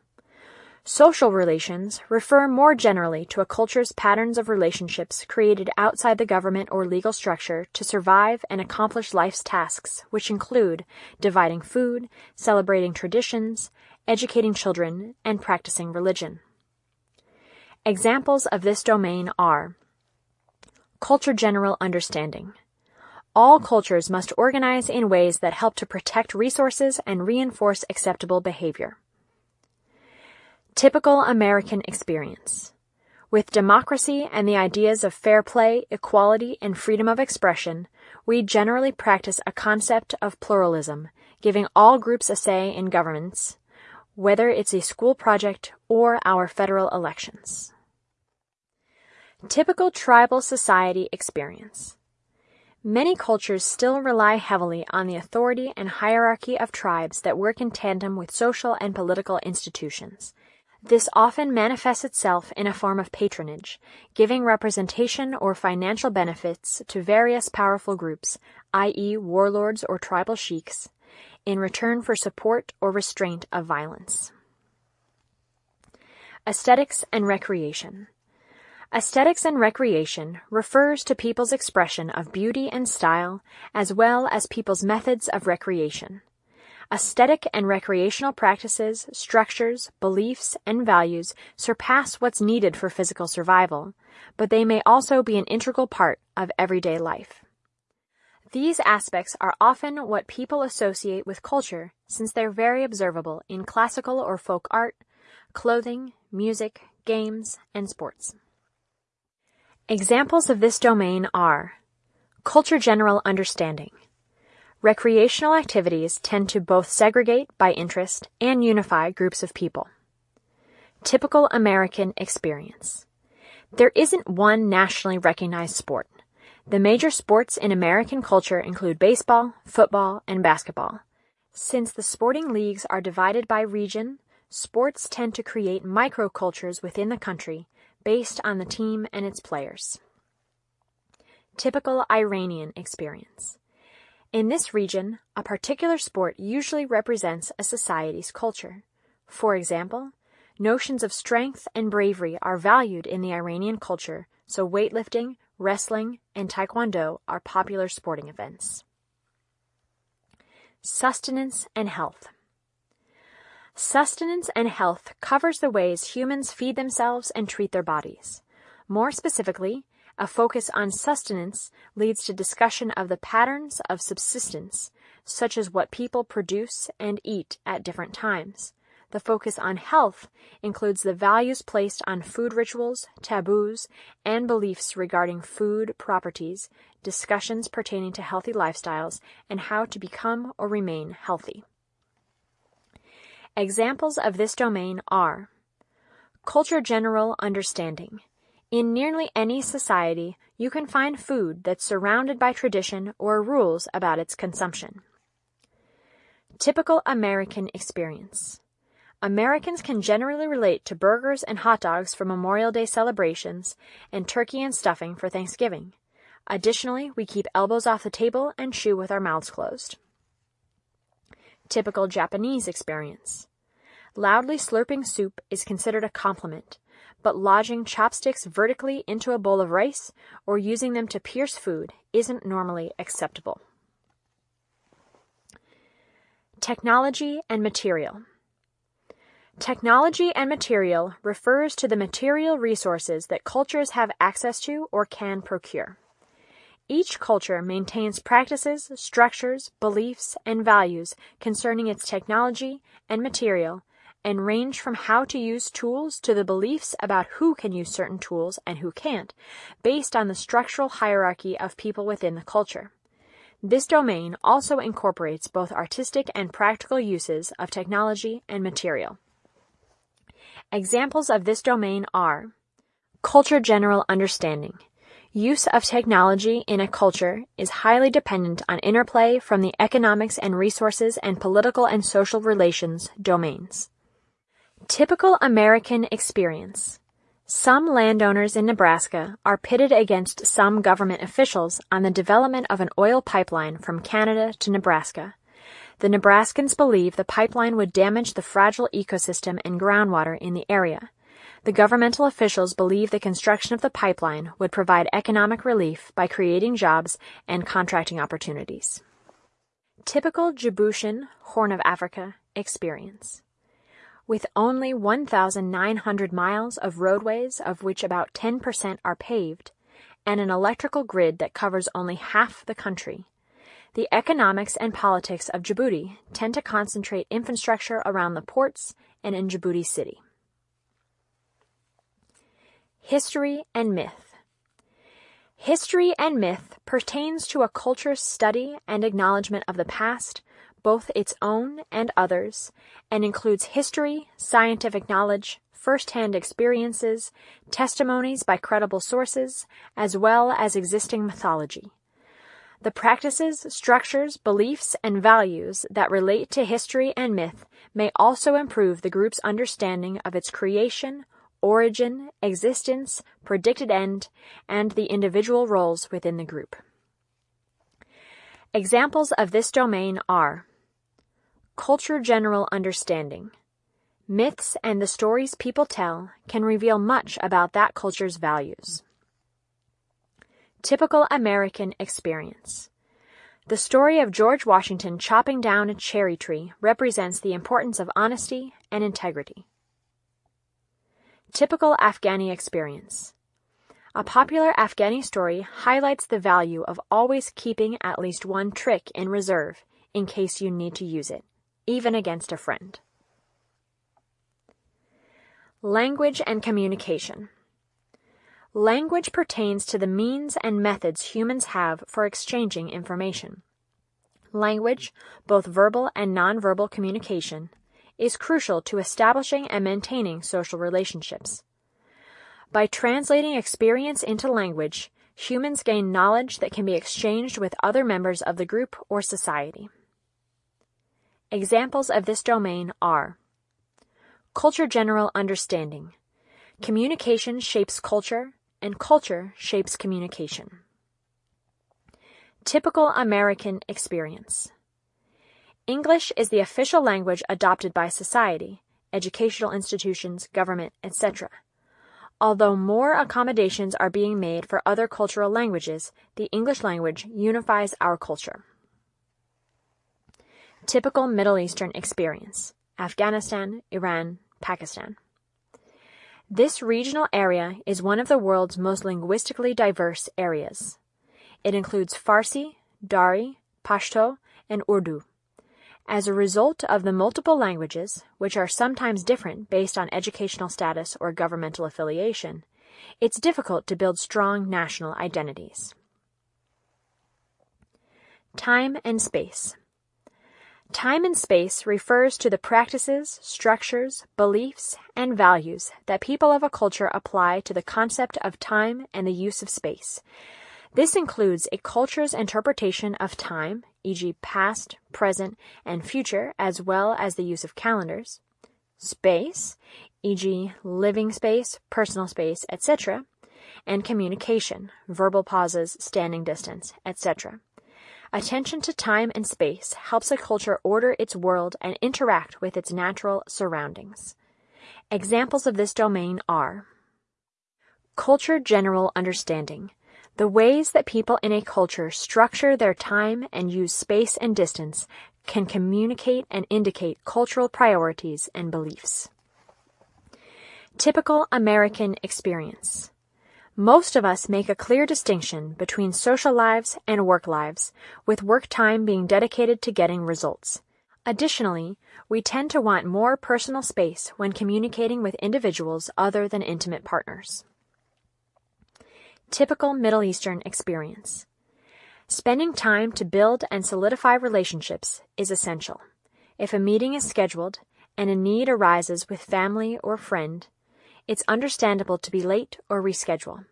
Social relations refer more generally to a culture's patterns of relationships created outside the government or legal structure to survive and accomplish life's tasks, which include dividing food, celebrating traditions, educating children, and practicing religion. Examples of this domain are Culture General Understanding. All cultures must organize in ways that help to protect resources and reinforce acceptable behavior. Typical American experience. With democracy and the ideas of fair play, equality, and freedom of expression, we generally practice a concept of pluralism, giving all groups a say in governments, whether it's a school project or our federal elections. Typical tribal society experience. Many cultures still rely heavily on the authority and hierarchy of tribes that work in tandem with social and political institutions. This often manifests itself in a form of patronage, giving representation or financial benefits to various powerful groups, i.e., warlords or tribal sheiks, in return for support or restraint of violence. Aesthetics and recreation. Aesthetics and recreation refers to people's expression of beauty and style, as well as people's methods of recreation. Aesthetic and recreational practices, structures, beliefs, and values surpass what's needed for physical survival, but they may also be an integral part of everyday life. These aspects are often what people associate with culture since they're very observable in classical or folk art, clothing, music, games, and sports. Examples of this domain are culture general understanding, Recreational activities tend to both segregate by interest and unify groups of people. Typical American experience. There isn't one nationally recognized sport. The major sports in American culture include baseball, football, and basketball. Since the sporting leagues are divided by region, sports tend to create microcultures within the country based on the team and its players. Typical Iranian experience. In this region, a particular sport usually represents a society's culture. For example, notions of strength and bravery are valued in the Iranian culture, so weightlifting, wrestling, and taekwondo are popular sporting events. Sustenance and health. Sustenance and health covers the ways humans feed themselves and treat their bodies. More specifically, a focus on sustenance leads to discussion of the patterns of subsistence, such as what people produce and eat at different times. The focus on health includes the values placed on food rituals, taboos, and beliefs regarding food properties, discussions pertaining to healthy lifestyles, and how to become or remain healthy. Examples of this domain are Culture General Understanding. In nearly any society, you can find food that's surrounded by tradition or rules about its consumption. Typical American Experience. Americans can generally relate to burgers and hot dogs for Memorial Day celebrations and turkey and stuffing for Thanksgiving. Additionally, we keep elbows off the table and chew with our mouths closed. Typical Japanese experience. Loudly slurping soup is considered a compliment, but lodging chopsticks vertically into a bowl of rice or using them to pierce food isn't normally acceptable. Technology and material. Technology and material refers to the material resources that cultures have access to or can procure. Each culture maintains practices, structures, beliefs, and values concerning its technology and material and range from how to use tools to the beliefs about who can use certain tools and who can't, based on the structural hierarchy of people within the culture. This domain also incorporates both artistic and practical uses of technology and material. Examples of this domain are culture general understanding. Use of technology in a culture is highly dependent on interplay from the economics and resources and political and social relations domains. Typical American experience. Some landowners in Nebraska are pitted against some government officials on the development of an oil pipeline from Canada to Nebraska. The Nebraskans believe the pipeline would damage the fragile ecosystem and groundwater in the area. The governmental officials believe the construction of the pipeline would provide economic relief by creating jobs and contracting opportunities. Typical Djiboutian Horn of Africa experience. With only 1,900 miles of roadways, of which about 10% are paved, and an electrical grid that covers only half the country, the economics and politics of Djibouti tend to concentrate infrastructure around the ports and in Djibouti City. History and myth. History and myth pertains to a culture's study and acknowledgement of the past, both its own and others, and includes history, scientific knowledge, first-hand experiences, testimonies by credible sources, as well as existing mythology. The practices, structures, beliefs, and values that relate to history and myth may also improve the group's understanding of its creation, origin, existence, predicted end, and the individual roles within the group. Examples of this domain are Culture General Understanding. Myths and the stories people tell can reveal much about that culture's values. Typical American experience. The story of George Washington chopping down a cherry tree represents the importance of honesty and integrity. Typical Afghani experience. A popular Afghani story highlights the value of always keeping at least one trick in reserve in case you need to use it, even against a friend. Language and communication. Language pertains to the means and methods humans have for exchanging information. Language, both verbal and nonverbal communication, is crucial to establishing and maintaining social relationships. By translating experience into language, humans gain knowledge that can be exchanged with other members of the group or society. Examples of this domain are Culture General Understanding. Communication shapes culture, and culture shapes communication. Typical American experience. English is the official language adopted by society, educational institutions, government, etc. Although more accommodations are being made for other cultural languages, the English language unifies our culture. Typical Middle Eastern experience Afghanistan, Iran, Pakistan. This regional area is one of the world's most linguistically diverse areas. It includes Farsi, Dari, Pashto, and Urdu. As a result of the multiple languages, which are sometimes different based on educational status or governmental affiliation, it's difficult to build strong national identities. Time and space. Time and space refers to the practices, structures, beliefs, and values that people of a culture apply to the concept of time and the use of space. This includes a culture's interpretation of time, e.g., past, present, and future, as well as the use of calendars, space, e.g., living space, personal space, etc., and communication, verbal pauses, standing distance, etc. Attention to time and space helps a culture order its world and interact with its natural surroundings. Examples of this domain are Culture General Understanding the ways that people in a culture structure their time and use space and distance can communicate and indicate cultural priorities and beliefs. Typical American experience. Most of us make a clear distinction between social lives and work lives, with work time being dedicated to getting results. Additionally, we tend to want more personal space when communicating with individuals other than intimate partners. Typical Middle Eastern experience. Spending time to build and solidify relationships is essential. If a meeting is scheduled and a need arises with family or friend, it's understandable to be late or reschedule.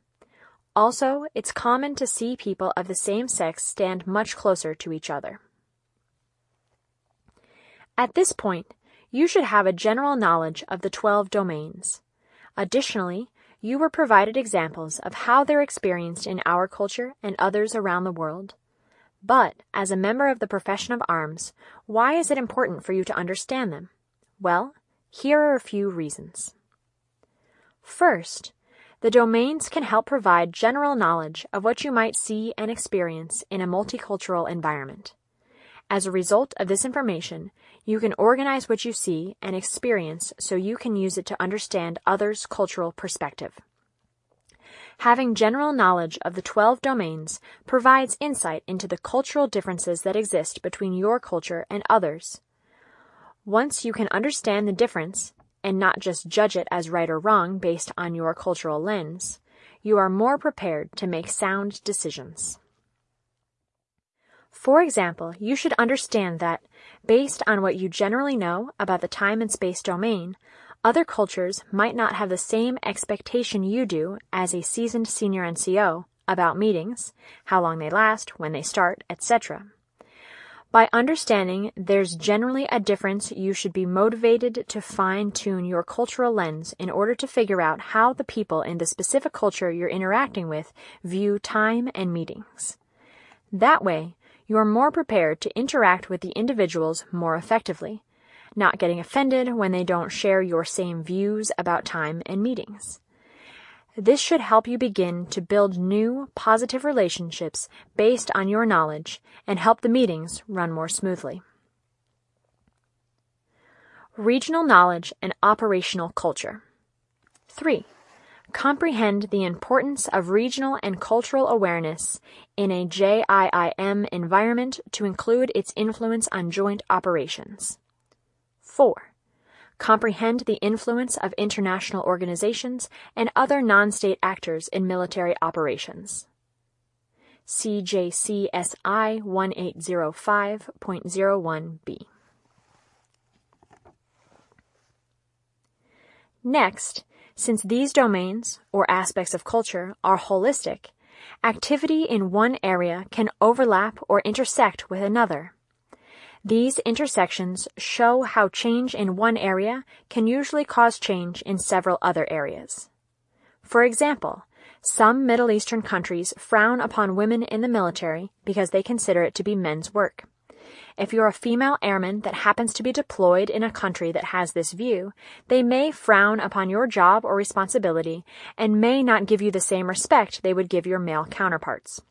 Also, it's common to see people of the same sex stand much closer to each other. At this point, you should have a general knowledge of the 12 domains. Additionally, you were provided examples of how they're experienced in our culture and others around the world. But, as a member of the profession of arms, why is it important for you to understand them? Well, here are a few reasons. First, the domains can help provide general knowledge of what you might see and experience in a multicultural environment. As a result of this information, you can organize what you see and experience so you can use it to understand others' cultural perspective. Having general knowledge of the 12 domains provides insight into the cultural differences that exist between your culture and others. Once you can understand the difference, and not just judge it as right or wrong based on your cultural lens, you are more prepared to make sound decisions. For example, you should understand that, based on what you generally know about the time and space domain, other cultures might not have the same expectation you do as a seasoned senior NCO about meetings, how long they last, when they start, etc. By understanding there's generally a difference, you should be motivated to fine tune your cultural lens in order to figure out how the people in the specific culture you're interacting with view time and meetings. That way, you are more prepared to interact with the individuals more effectively, not getting offended when they don't share your same views about time and meetings. This should help you begin to build new, positive relationships based on your knowledge and help the meetings run more smoothly. Regional knowledge and operational culture. 3. Comprehend the importance of regional and cultural awareness in a JIIM environment to include its influence on joint operations. 4 comprehend the influence of international organizations and other non-state actors in military operations. CJCSI 1805.01b. Next, since these domains, or aspects of culture, are holistic, activity in one area can overlap or intersect with another. These intersections show how change in one area can usually cause change in several other areas. For example, some Middle Eastern countries frown upon women in the military because they consider it to be men's work. If you're a female airman that happens to be deployed in a country that has this view, they may frown upon your job or responsibility and may not give you the same respect they would give your male counterparts.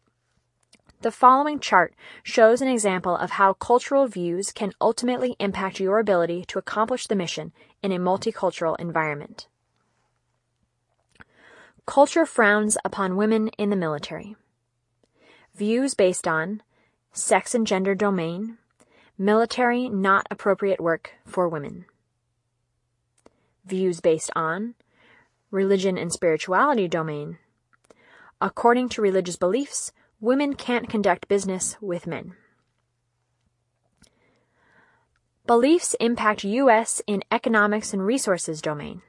The following chart shows an example of how cultural views can ultimately impact your ability to accomplish the mission in a multicultural environment. Culture frowns upon women in the military. Views based on sex and gender domain, Military not appropriate work for women. Views based on religion and spirituality domain. According to religious beliefs, women can't conduct business with men. Beliefs impact U.S. in economics and resources domain.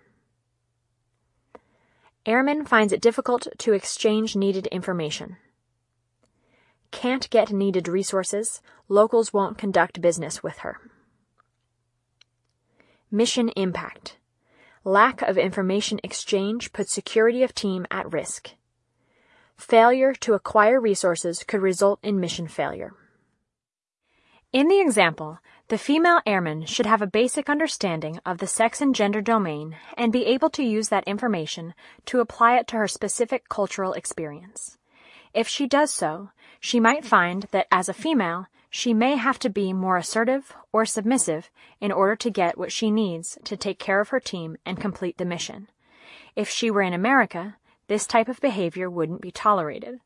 Airman finds it difficult to exchange needed information can't get needed resources, locals won't conduct business with her. Mission impact. Lack of information exchange puts security of team at risk. Failure to acquire resources could result in mission failure. In the example, the female airman should have a basic understanding of the sex and gender domain and be able to use that information to apply it to her specific cultural experience. If she does so, she might find that as a female, she may have to be more assertive or submissive in order to get what she needs to take care of her team and complete the mission. If she were in America, this type of behavior wouldn't be tolerated.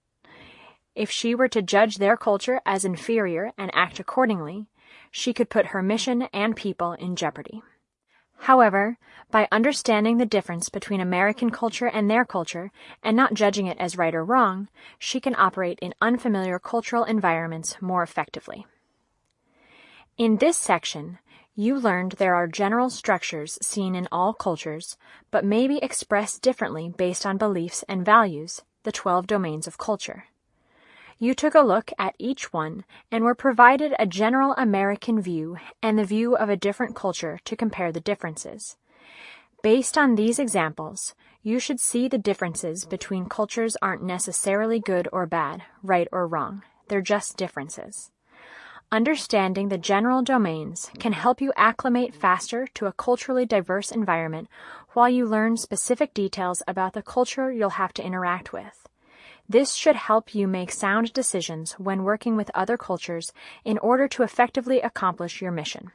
If she were to judge their culture as inferior and act accordingly, she could put her mission and people in jeopardy. However, by understanding the difference between American culture and their culture and not judging it as right or wrong, she can operate in unfamiliar cultural environments more effectively. In this section, you learned there are general structures seen in all cultures, but may be expressed differently based on beliefs and values, the 12 domains of culture. You took a look at each one and were provided a general American view and the view of a different culture to compare the differences. Based on these examples, you should see the differences between cultures aren't necessarily good or bad, right or wrong. They're just differences. Understanding the general domains can help you acclimate faster to a culturally diverse environment while you learn specific details about the culture you'll have to interact with. This should help you make sound decisions when working with other cultures in order to effectively accomplish your mission.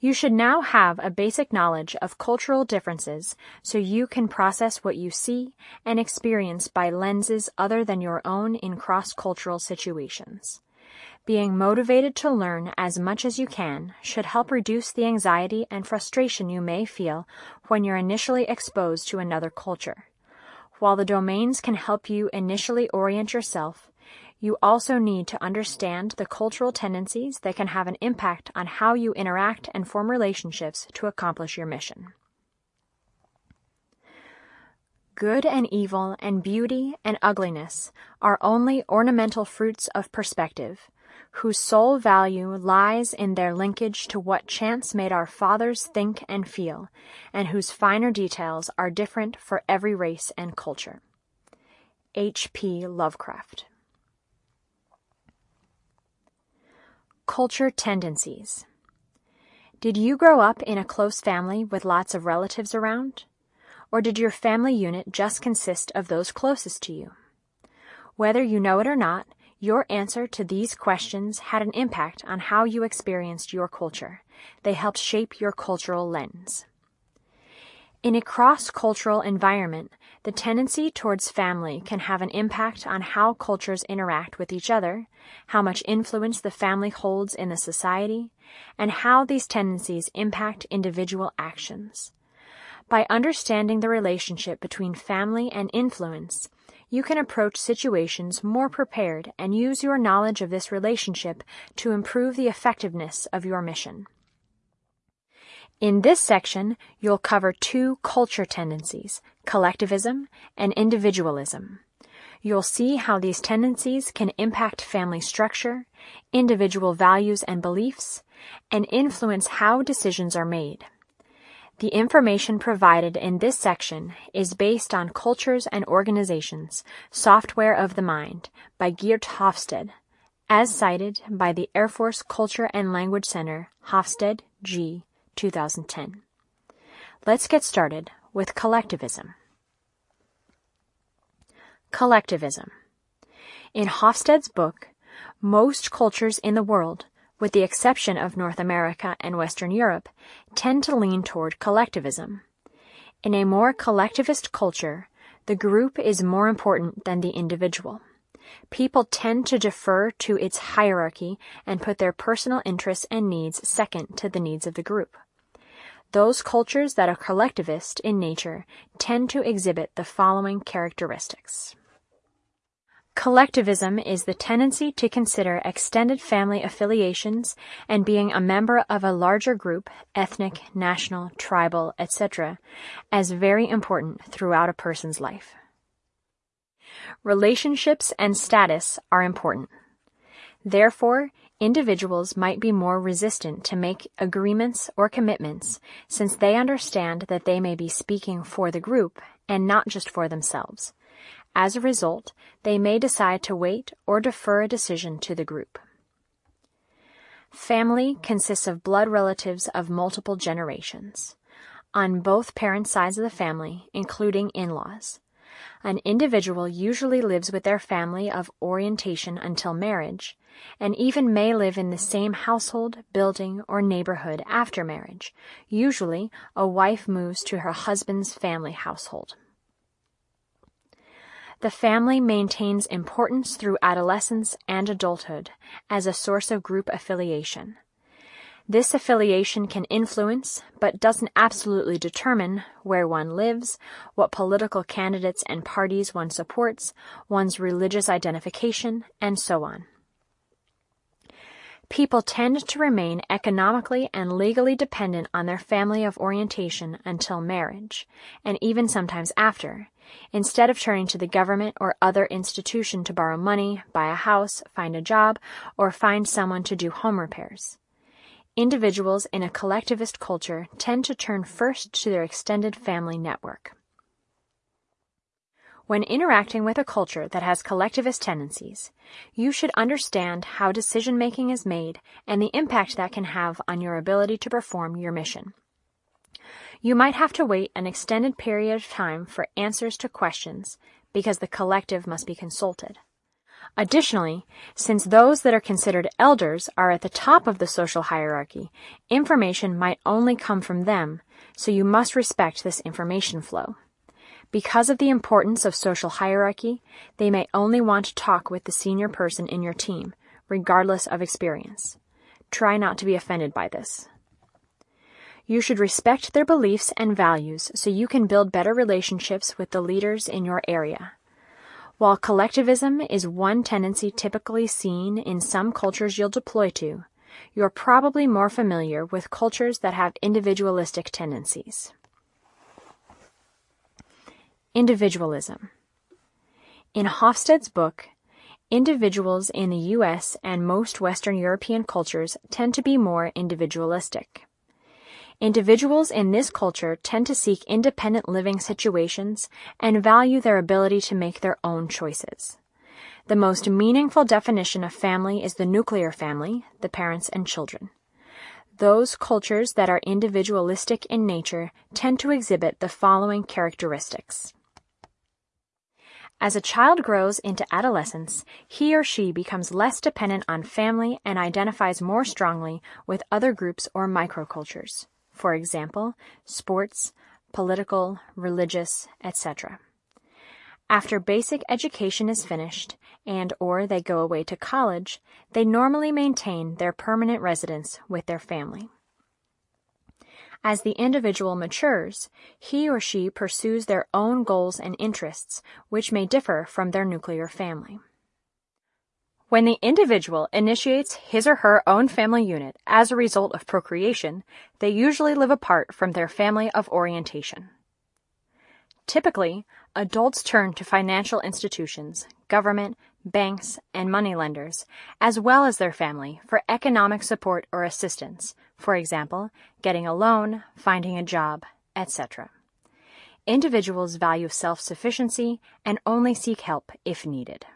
You should now have a basic knowledge of cultural differences so you can process what you see and experience by lenses other than your own in cross-cultural situations. Being motivated to learn as much as you can should help reduce the anxiety and frustration you may feel when you're initially exposed to another culture. While the domains can help you initially orient yourself, you also need to understand the cultural tendencies that can have an impact on how you interact and form relationships to accomplish your mission. Good and evil and beauty and ugliness are only ornamental fruits of perspective, whose sole value lies in their linkage to what chance made our fathers think and feel, and whose finer details are different for every race and culture. H. P. Lovecraft. Culture tendencies. Did you grow up in a close family with lots of relatives around? Or did your family unit just consist of those closest to you? Whether you know it or not, your answer to these questions had an impact on how you experienced your culture. They helped shape your cultural lens. In a cross-cultural environment, the tendency towards family can have an impact on how cultures interact with each other, how much influence the family holds in the society, and how these tendencies impact individual actions. By understanding the relationship between family and influence, you can approach situations more prepared and use your knowledge of this relationship to improve the effectiveness of your mission. In this section, you'll cover two culture tendencies, collectivism and individualism. You'll see how these tendencies can impact family structure, individual values and beliefs, and influence how decisions are made. The information provided in this section is based on Cultures and Organizations, Software of the Mind by Geert Hofstede, as cited by the Air Force Culture and Language Center, Hofstede, G., 2010. Let's get started with collectivism. Collectivism. In Hofstede's book, most cultures in the world, with the exception of North America and Western Europe, tend to lean toward collectivism. In a more collectivist culture, the group is more important than the individual. People tend to defer to its hierarchy and put their personal interests and needs second to the needs of the group. Those cultures that are collectivist in nature tend to exhibit the following characteristics. Collectivism is the tendency to consider extended family affiliations and being a member of a larger group, ethnic, national, tribal, etc., as very important throughout a person's life. Relationships and status are important. Therefore, individuals might be more resistant to make agreements or commitments since they understand that they may be speaking for the group and not just for themselves as a result, they may decide to wait or defer a decision to the group. Family consists of blood relatives of multiple generations, on both parent sides of the family, including in-laws. An individual usually lives with their family of orientation until marriage, and even may live in the same household, building, or neighborhood after marriage. Usually, a wife moves to her husband's family household. The family maintains importance through adolescence and adulthood as a source of group affiliation. This affiliation can influence, but doesn't absolutely determine, where one lives, what political candidates and parties one supports, one's religious identification, and so on. People tend to remain economically and legally dependent on their family of orientation until marriage, and even sometimes after, instead of turning to the government or other institution to borrow money, buy a house, find a job, or find someone to do home repairs. Individuals in a collectivist culture tend to turn first to their extended family network. When interacting with a culture that has collectivist tendencies, you should understand how decision making is made and the impact that can have on your ability to perform your mission. You might have to wait an extended period of time for answers to questions because the collective must be consulted. Additionally, since those that are considered elders are at the top of the social hierarchy, information might only come from them, so you must respect this information flow. Because of the importance of social hierarchy, they may only want to talk with the senior person in your team, regardless of experience. Try not to be offended by this. You should respect their beliefs and values so you can build better relationships with the leaders in your area. While collectivism is one tendency typically seen in some cultures you'll deploy to, you're probably more familiar with cultures that have individualistic tendencies. Individualism. In Hofstede's book, individuals in the U.S. and most Western European cultures tend to be more individualistic. Individuals in this culture tend to seek independent living situations and value their ability to make their own choices. The most meaningful definition of family is the nuclear family, the parents and children. Those cultures that are individualistic in nature tend to exhibit the following characteristics. As a child grows into adolescence, he or she becomes less dependent on family and identifies more strongly with other groups or microcultures for example, sports, political, religious, etc. After basic education is finished and or they go away to college, they normally maintain their permanent residence with their family. As the individual matures, he or she pursues their own goals and interests, which may differ from their nuclear family. When the individual initiates his or her own family unit as a result of procreation, they usually live apart from their family of orientation. Typically, adults turn to financial institutions, government, banks, and moneylenders, as well as their family, for economic support or assistance, for example, getting a loan, finding a job, etc. Individuals value self-sufficiency and only seek help if needed.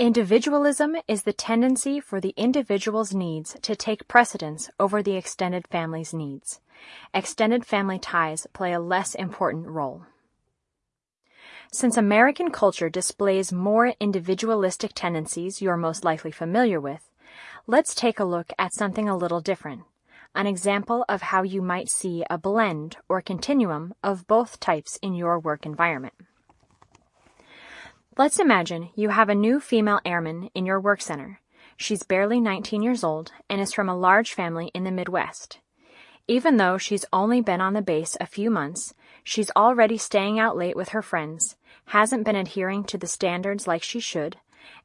Individualism is the tendency for the individual's needs to take precedence over the extended family's needs. Extended family ties play a less important role. Since American culture displays more individualistic tendencies you're most likely familiar with, let's take a look at something a little different, an example of how you might see a blend or continuum of both types in your work environment. Let's imagine you have a new female airman in your work center. She's barely 19 years old and is from a large family in the Midwest. Even though she's only been on the base a few months, she's already staying out late with her friends, hasn't been adhering to the standards like she should,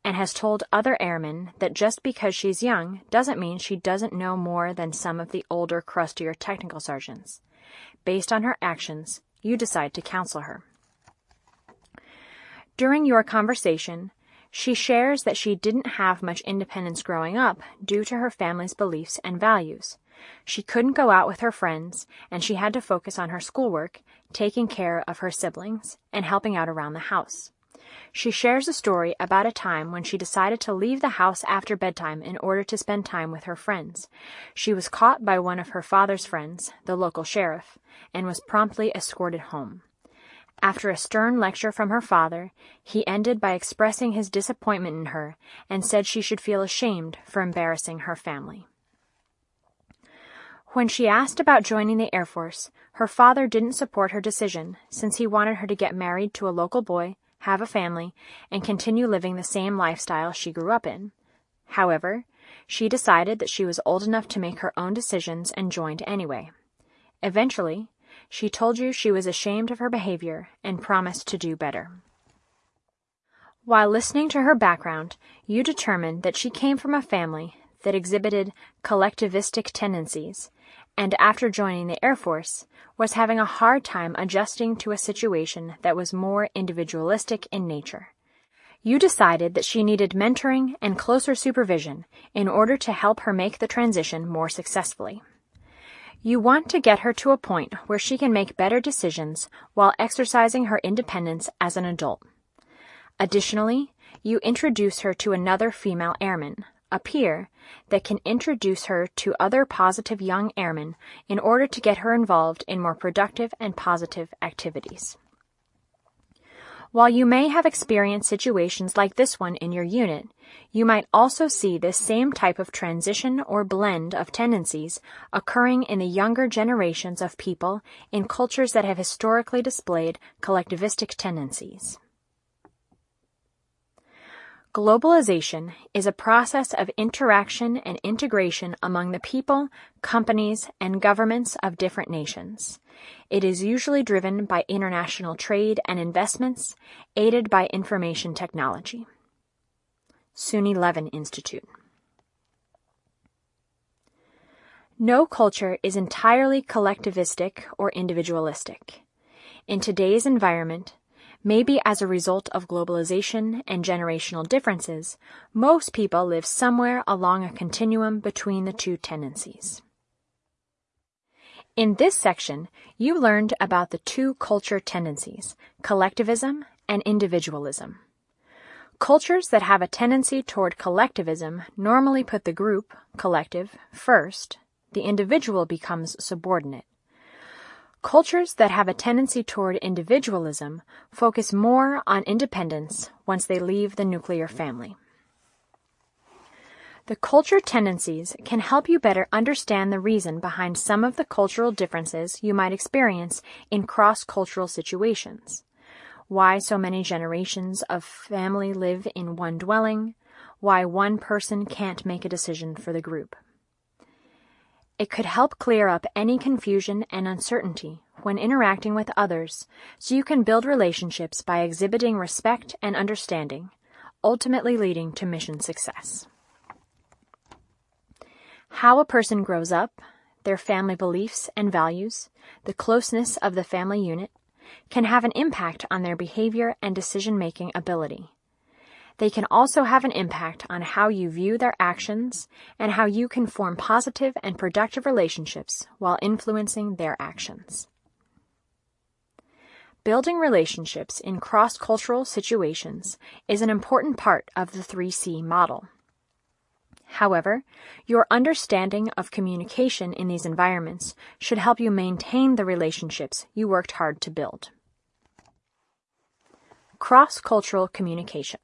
and has told other airmen that just because she's young doesn't mean she doesn't know more than some of the older, crustier technical sergeants. Based on her actions, you decide to counsel her. During your conversation, she shares that she didn't have much independence growing up due to her family's beliefs and values. She couldn't go out with her friends, and she had to focus on her schoolwork, taking care of her siblings, and helping out around the house. She shares a story about a time when she decided to leave the house after bedtime in order to spend time with her friends. She was caught by one of her father's friends, the local sheriff, and was promptly escorted home. After a stern lecture from her father, he ended by expressing his disappointment in her and said she should feel ashamed for embarrassing her family. When she asked about joining the Air Force, her father didn't support her decision since he wanted her to get married to a local boy, have a family, and continue living the same lifestyle she grew up in. However, she decided that she was old enough to make her own decisions and joined anyway. Eventually, she told you she was ashamed of her behavior and promised to do better. While listening to her background, you determined that she came from a family that exhibited collectivistic tendencies, and after joining the Air Force, was having a hard time adjusting to a situation that was more individualistic in nature. You decided that she needed mentoring and closer supervision in order to help her make the transition more successfully. You want to get her to a point where she can make better decisions while exercising her independence as an adult. Additionally, you introduce her to another female airman, a peer, that can introduce her to other positive young airmen in order to get her involved in more productive and positive activities. While you may have experienced situations like this one in your unit, you might also see this same type of transition or blend of tendencies occurring in the younger generations of people in cultures that have historically displayed collectivistic tendencies. Globalization is a process of interaction and integration among the people, companies, and governments of different nations. It is usually driven by international trade and investments, aided by information technology. SUNY Levin Institute. No culture is entirely collectivistic or individualistic. In today's environment, Maybe as a result of globalization and generational differences, most people live somewhere along a continuum between the two tendencies. In this section, you learned about the two culture tendencies, collectivism and individualism. Cultures that have a tendency toward collectivism normally put the group, collective, first. The individual becomes subordinate. Cultures that have a tendency toward individualism focus more on independence once they leave the nuclear family. The culture tendencies can help you better understand the reason behind some of the cultural differences you might experience in cross cultural situations. Why so many generations of family live in one dwelling, why one person can't make a decision for the group. It could help clear up any confusion and uncertainty when interacting with others so you can build relationships by exhibiting respect and understanding, ultimately leading to mission success. How a person grows up, their family beliefs and values, the closeness of the family unit, can have an impact on their behavior and decision making ability. They can also have an impact on how you view their actions and how you can form positive and productive relationships while influencing their actions. Building relationships in cross-cultural situations is an important part of the 3C model. However, your understanding of communication in these environments should help you maintain the relationships you worked hard to build. Cross-cultural communication.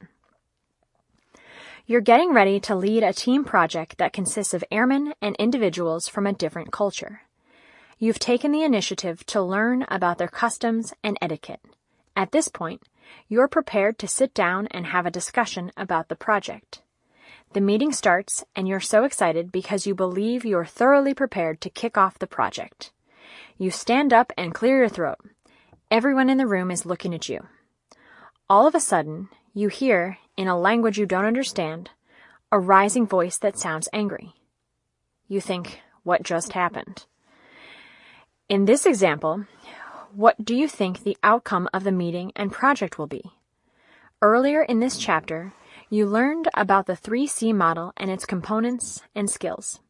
You're getting ready to lead a team project that consists of airmen and individuals from a different culture. You've taken the initiative to learn about their customs and etiquette. At this point, you're prepared to sit down and have a discussion about the project. The meeting starts, and you're so excited because you believe you're thoroughly prepared to kick off the project. You stand up and clear your throat. Everyone in the room is looking at you. All of a sudden, you hear, in a language you don't understand, a rising voice that sounds angry. You think, what just happened? In this example, what do you think the outcome of the meeting and project will be? Earlier in this chapter, you learned about the 3C model and its components and skills.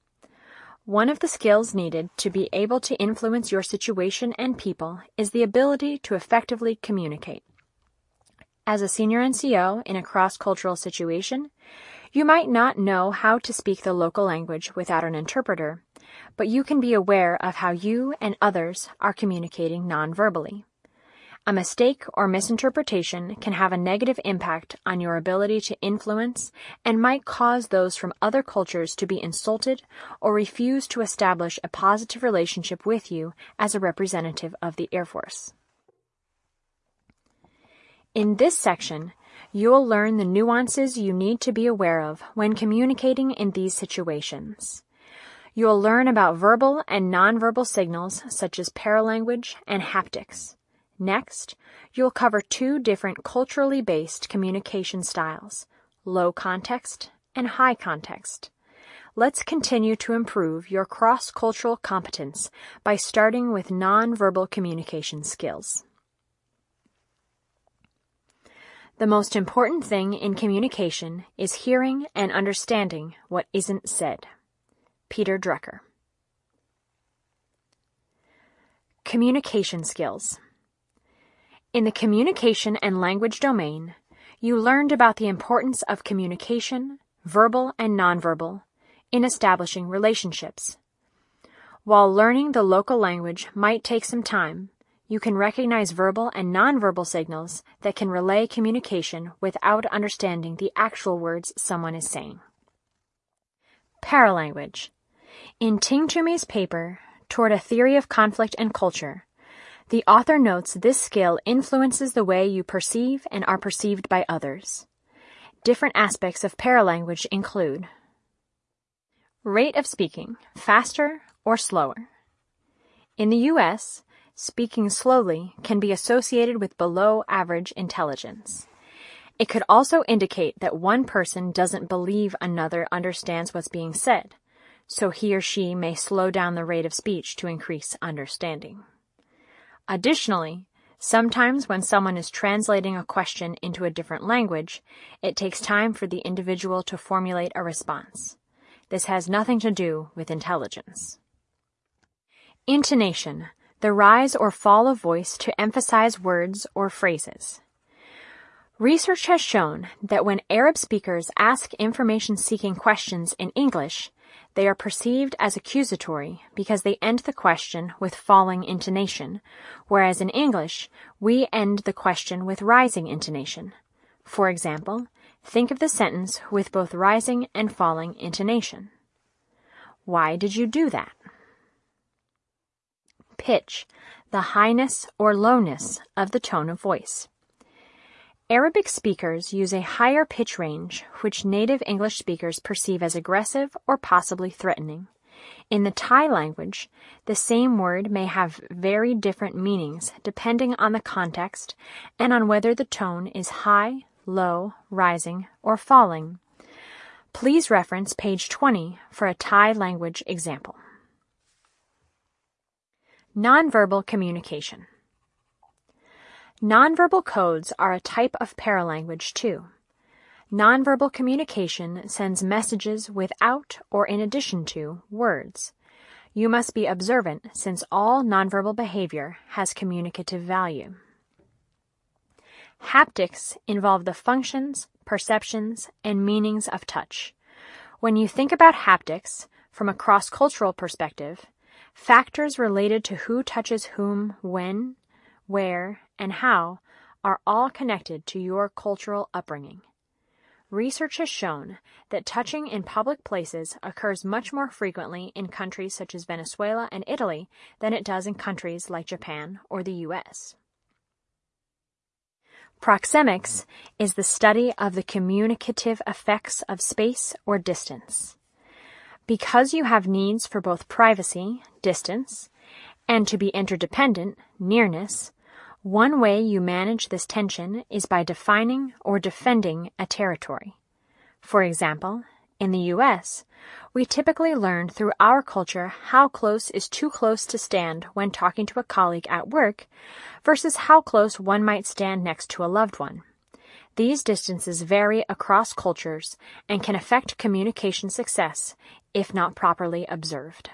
One of the skills needed to be able to influence your situation and people is the ability to effectively communicate. As a senior NCO in a cross-cultural situation, you might not know how to speak the local language without an interpreter, but you can be aware of how you and others are communicating non-verbally. A mistake or misinterpretation can have a negative impact on your ability to influence and might cause those from other cultures to be insulted or refuse to establish a positive relationship with you as a representative of the Air Force. In this section, you'll learn the nuances you need to be aware of when communicating in these situations. You'll learn about verbal and nonverbal signals such as paralanguage and haptics. Next, you'll cover two different culturally based communication styles, low context and high context. Let's continue to improve your cross-cultural competence by starting with nonverbal communication skills. The most important thing in communication is hearing and understanding what isn't said. Peter Drucker. Communication skills. In the communication and language domain, you learned about the importance of communication, verbal and nonverbal, in establishing relationships. While learning the local language might take some time, you can recognize verbal and nonverbal signals that can relay communication without understanding the actual words someone is saying. Paralanguage. In Ting-Toomey's paper, Toward a Theory of Conflict and Culture, the author notes this skill influences the way you perceive and are perceived by others. Different aspects of paralanguage include rate of speaking, faster or slower. In the U.S., speaking slowly can be associated with below average intelligence. It could also indicate that one person doesn't believe another understands what's being said, so he or she may slow down the rate of speech to increase understanding. Additionally, sometimes when someone is translating a question into a different language, it takes time for the individual to formulate a response. This has nothing to do with intelligence. Intonation, the rise or fall of voice to emphasize words or phrases. Research has shown that when Arab speakers ask information-seeking questions in English, they are perceived as accusatory because they end the question with falling intonation, whereas in English, we end the question with rising intonation. For example, think of the sentence with both rising and falling intonation. Why did you do that? Pitch, the highness or lowness of the tone of voice. Arabic speakers use a higher pitch range, which native English speakers perceive as aggressive or possibly threatening. In the Thai language, the same word may have very different meanings depending on the context and on whether the tone is high, low, rising, or falling. Please reference page 20 for a Thai language example. Nonverbal communication. Nonverbal codes are a type of paralanguage too. Nonverbal communication sends messages without or in addition to words. You must be observant since all nonverbal behavior has communicative value. Haptics involve the functions, perceptions, and meanings of touch. When you think about haptics from a cross cultural perspective, factors related to who touches whom, when, where, and how are all connected to your cultural upbringing. Research has shown that touching in public places occurs much more frequently in countries such as Venezuela and Italy than it does in countries like Japan or the US. Proxemics is the study of the communicative effects of space or distance. Because you have needs for both privacy, distance, and to be interdependent, nearness, one way you manage this tension is by defining or defending a territory. For example, in the US, we typically learn through our culture how close is too close to stand when talking to a colleague at work versus how close one might stand next to a loved one. These distances vary across cultures and can affect communication success if not properly observed.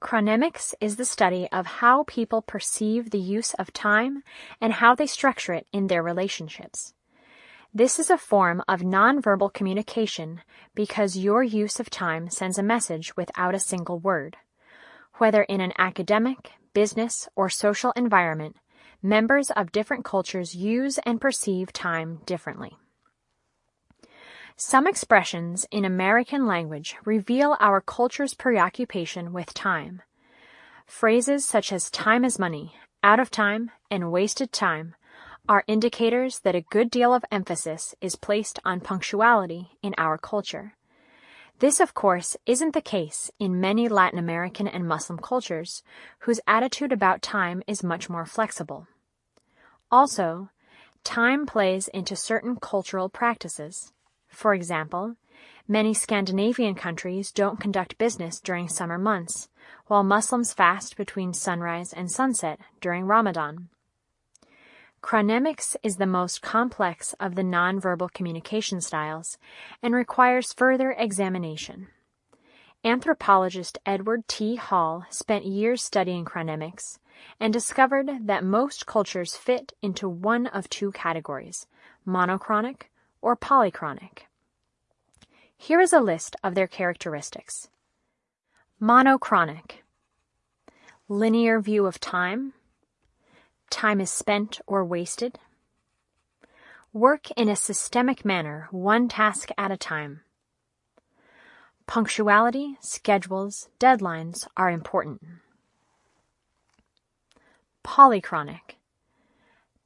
Chronemics is the study of how people perceive the use of time and how they structure it in their relationships. This is a form of nonverbal communication because your use of time sends a message without a single word. Whether in an academic, business, or social environment, members of different cultures use and perceive time differently. Some expressions in American language reveal our culture's preoccupation with time. Phrases such as time is money, out of time, and wasted time are indicators that a good deal of emphasis is placed on punctuality in our culture. This, of course, isn't the case in many Latin American and Muslim cultures, whose attitude about time is much more flexible. Also, time plays into certain cultural practices. For example, many Scandinavian countries don't conduct business during summer months, while Muslims fast between sunrise and sunset during Ramadan. Chronemics is the most complex of the nonverbal communication styles and requires further examination. Anthropologist Edward T. Hall spent years studying chronemics and discovered that most cultures fit into one of two categories monochronic or polychronic. Here is a list of their characteristics. Monochronic. Linear view of time. Time is spent or wasted. Work in a systemic manner, one task at a time. Punctuality, schedules, deadlines are important. Polychronic.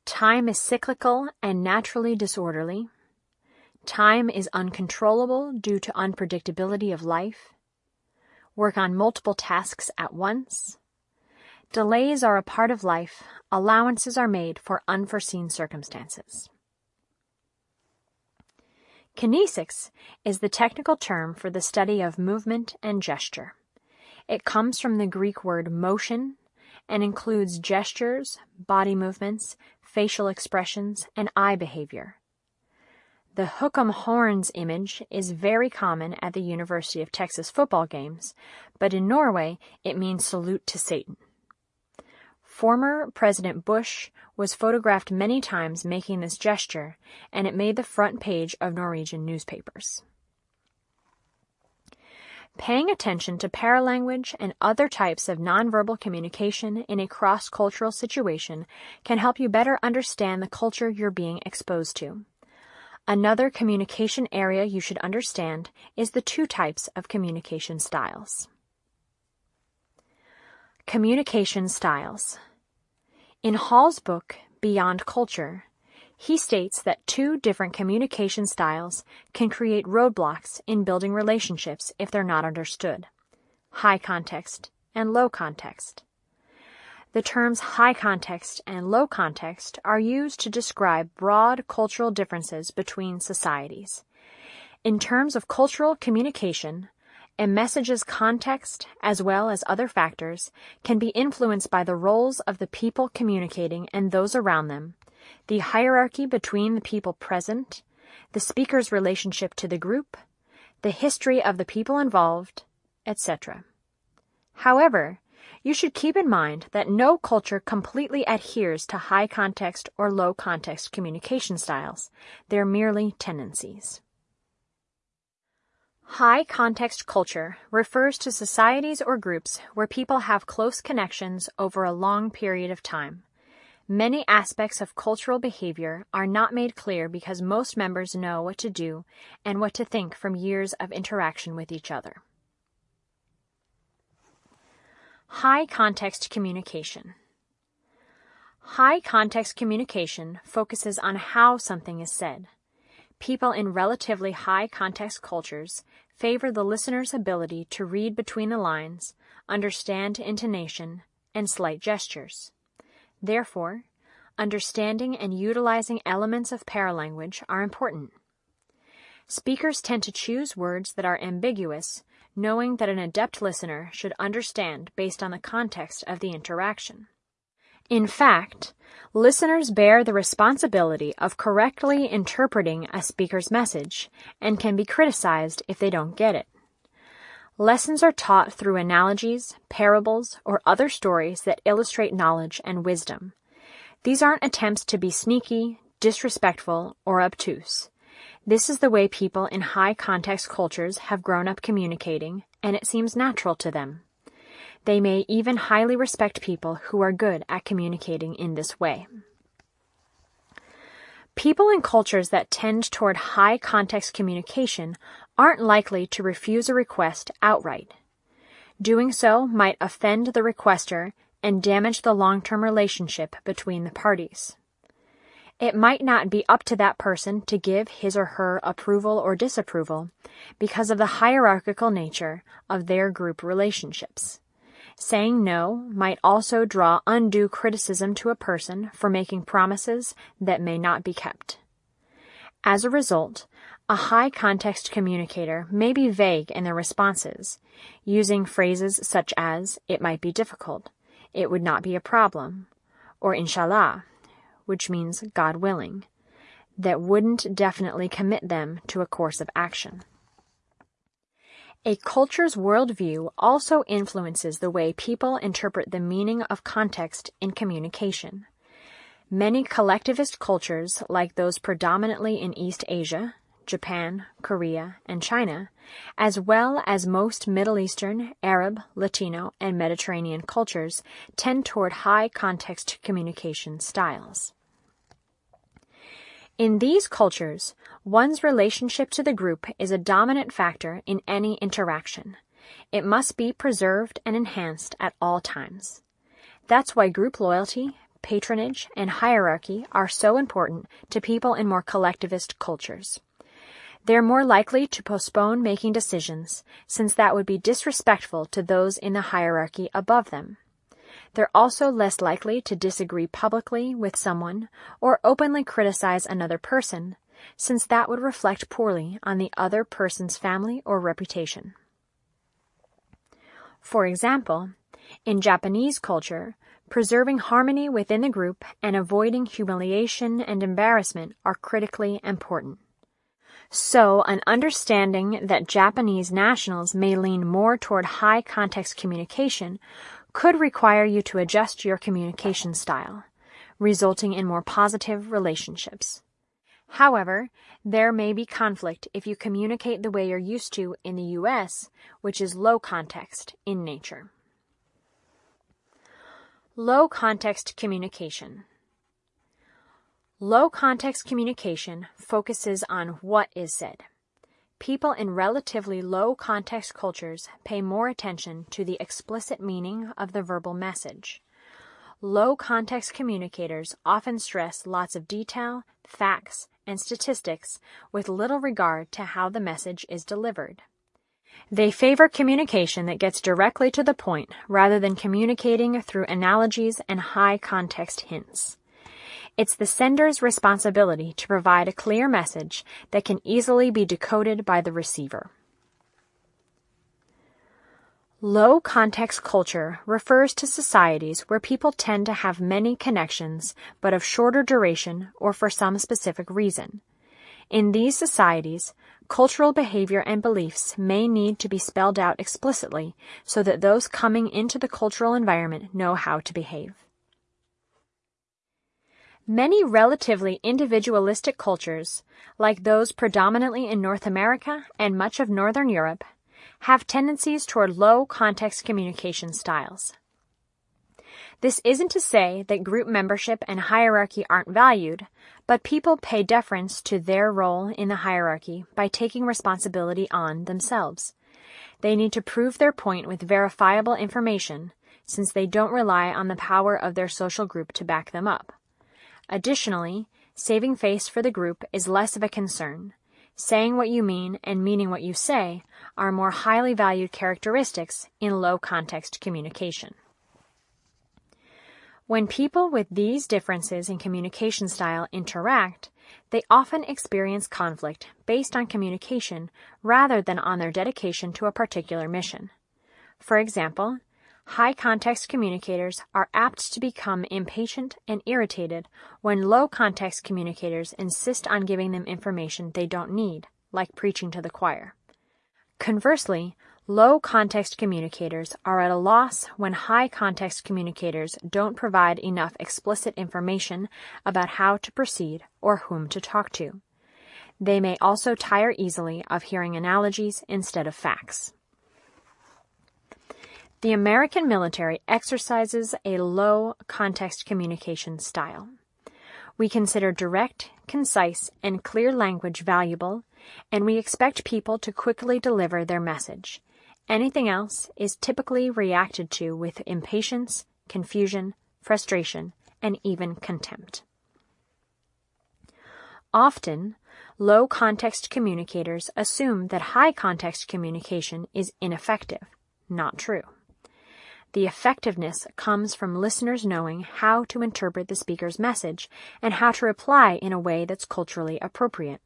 Time is cyclical and naturally disorderly. Time is uncontrollable due to unpredictability of life. Work on multiple tasks at once. Delays are a part of life. Allowances are made for unforeseen circumstances. Kinesics is the technical term for the study of movement and gesture. It comes from the Greek word motion and includes gestures, body movements, facial expressions, and eye behavior. The hook'em horns image is very common at the University of Texas football games, but in Norway it means salute to Satan. Former President Bush was photographed many times making this gesture, and it made the front page of Norwegian newspapers. Paying attention to paralanguage and other types of nonverbal communication in a cross cultural situation can help you better understand the culture you're being exposed to. Another communication area you should understand is the two types of communication styles. Communication styles. In Hall's book, Beyond Culture, he states that two different communication styles can create roadblocks in building relationships if they're not understood high context and low context. The terms high context and low context are used to describe broad cultural differences between societies. In terms of cultural communication, a message's context, as well as other factors, can be influenced by the roles of the people communicating and those around them, the hierarchy between the people present, the speaker's relationship to the group, the history of the people involved, etc. However, You should keep in mind that no culture completely adheres to high context or low context communication styles. They're merely tendencies. High context culture refers to societies or groups where people have close connections over a long period of time. Many aspects of cultural behavior are not made clear because most members know what to do and what to think from years of interaction with each other. High context communication. High context communication focuses on how something is said. People in relatively high context cultures favor the listener's ability to read between the lines, understand intonation, and slight gestures. Therefore, understanding and utilizing elements of paralanguage are important. Speakers tend to choose words that are ambiguous knowing that an adept listener should understand based on the context of the interaction. In fact, listeners bear the responsibility of correctly interpreting a speaker's message and can be criticized if they don't get it. Lessons are taught through analogies, parables, or other stories that illustrate knowledge and wisdom. These aren't attempts to be sneaky, disrespectful, or obtuse. This is the way people in high context cultures have grown up communicating, and it seems natural to them. They may even highly respect people who are good at communicating in this way. People in cultures that tend toward high context communication aren't likely to refuse a request outright. Doing so might offend the requester and damage the long term relationship between the parties. It might not be up to that person to give his or her approval or disapproval because of the hierarchical nature of their group relationships. Saying no might also draw undue criticism to a person for making promises that may not be kept. As a result, a high context communicator may be vague in their responses, using phrases such as, it might be difficult, it would not be a problem, or inshallah, which means God willing, that wouldn't definitely commit them to a course of action. A culture's worldview also influences the way people interpret the meaning of context in communication. Many collectivist cultures, like those predominantly in East Asia, Japan, Korea, and China, as well as most Middle Eastern, Arab, Latino, and Mediterranean cultures, tend toward high context communication styles. In these cultures, one's relationship to the group is a dominant factor in any interaction. It must be preserved and enhanced at all times. That's why group loyalty, patronage, and hierarchy are so important to people in more collectivist cultures. They're more likely to postpone making decisions, since that would be disrespectful to those in the hierarchy above them. They're also less likely to disagree publicly with someone or openly criticize another person, since that would reflect poorly on the other person's family or reputation. For example, in Japanese culture, preserving harmony within the group and avoiding humiliation and embarrassment are critically important. So, an understanding that Japanese nationals may lean more toward high context communication could require you to adjust your communication style, resulting in more positive relationships. However, there may be conflict if you communicate the way you're used to in the U.S., which is low context in nature. Low context communication. Low context communication focuses on what is said. People in relatively low context cultures pay more attention to the explicit meaning of the verbal message. Low context communicators often stress lots of detail, facts, and statistics with little regard to how the message is delivered. They favor communication that gets directly to the point rather than communicating through analogies and high context hints. It's the sender's responsibility to provide a clear message that can easily be decoded by the receiver. Low context culture refers to societies where people tend to have many connections but of shorter duration or for some specific reason. In these societies, cultural behavior and beliefs may need to be spelled out explicitly so that those coming into the cultural environment know how to behave. Many relatively individualistic cultures, like those predominantly in North America and much of Northern Europe, have tendencies toward low context communication styles. This isn't to say that group membership and hierarchy aren't valued, but people pay deference to their role in the hierarchy by taking responsibility on themselves. They need to prove their point with verifiable information, since they don't rely on the power of their social group to back them up. Additionally, saving face for the group is less of a concern. Saying what you mean and meaning what you say are more highly valued characteristics in low context communication. When people with these differences in communication style interact, they often experience conflict based on communication rather than on their dedication to a particular mission. For example, high context communicators are apt to become impatient and irritated when low context communicators insist on giving them information they don't need, like preaching to the choir. Conversely, Low context communicators are at a loss when high context communicators don't provide enough explicit information about how to proceed or whom to talk to. They may also tire easily of hearing analogies instead of facts. The American military exercises a low context communication style. We consider direct, concise, and clear language valuable, and we expect people to quickly deliver their message. Anything else is typically reacted to with impatience, confusion, frustration, and even contempt. Often, low context communicators assume that high context communication is ineffective. Not true. The effectiveness comes from listeners knowing how to interpret the speaker's message and how to reply in a way that's culturally appropriate.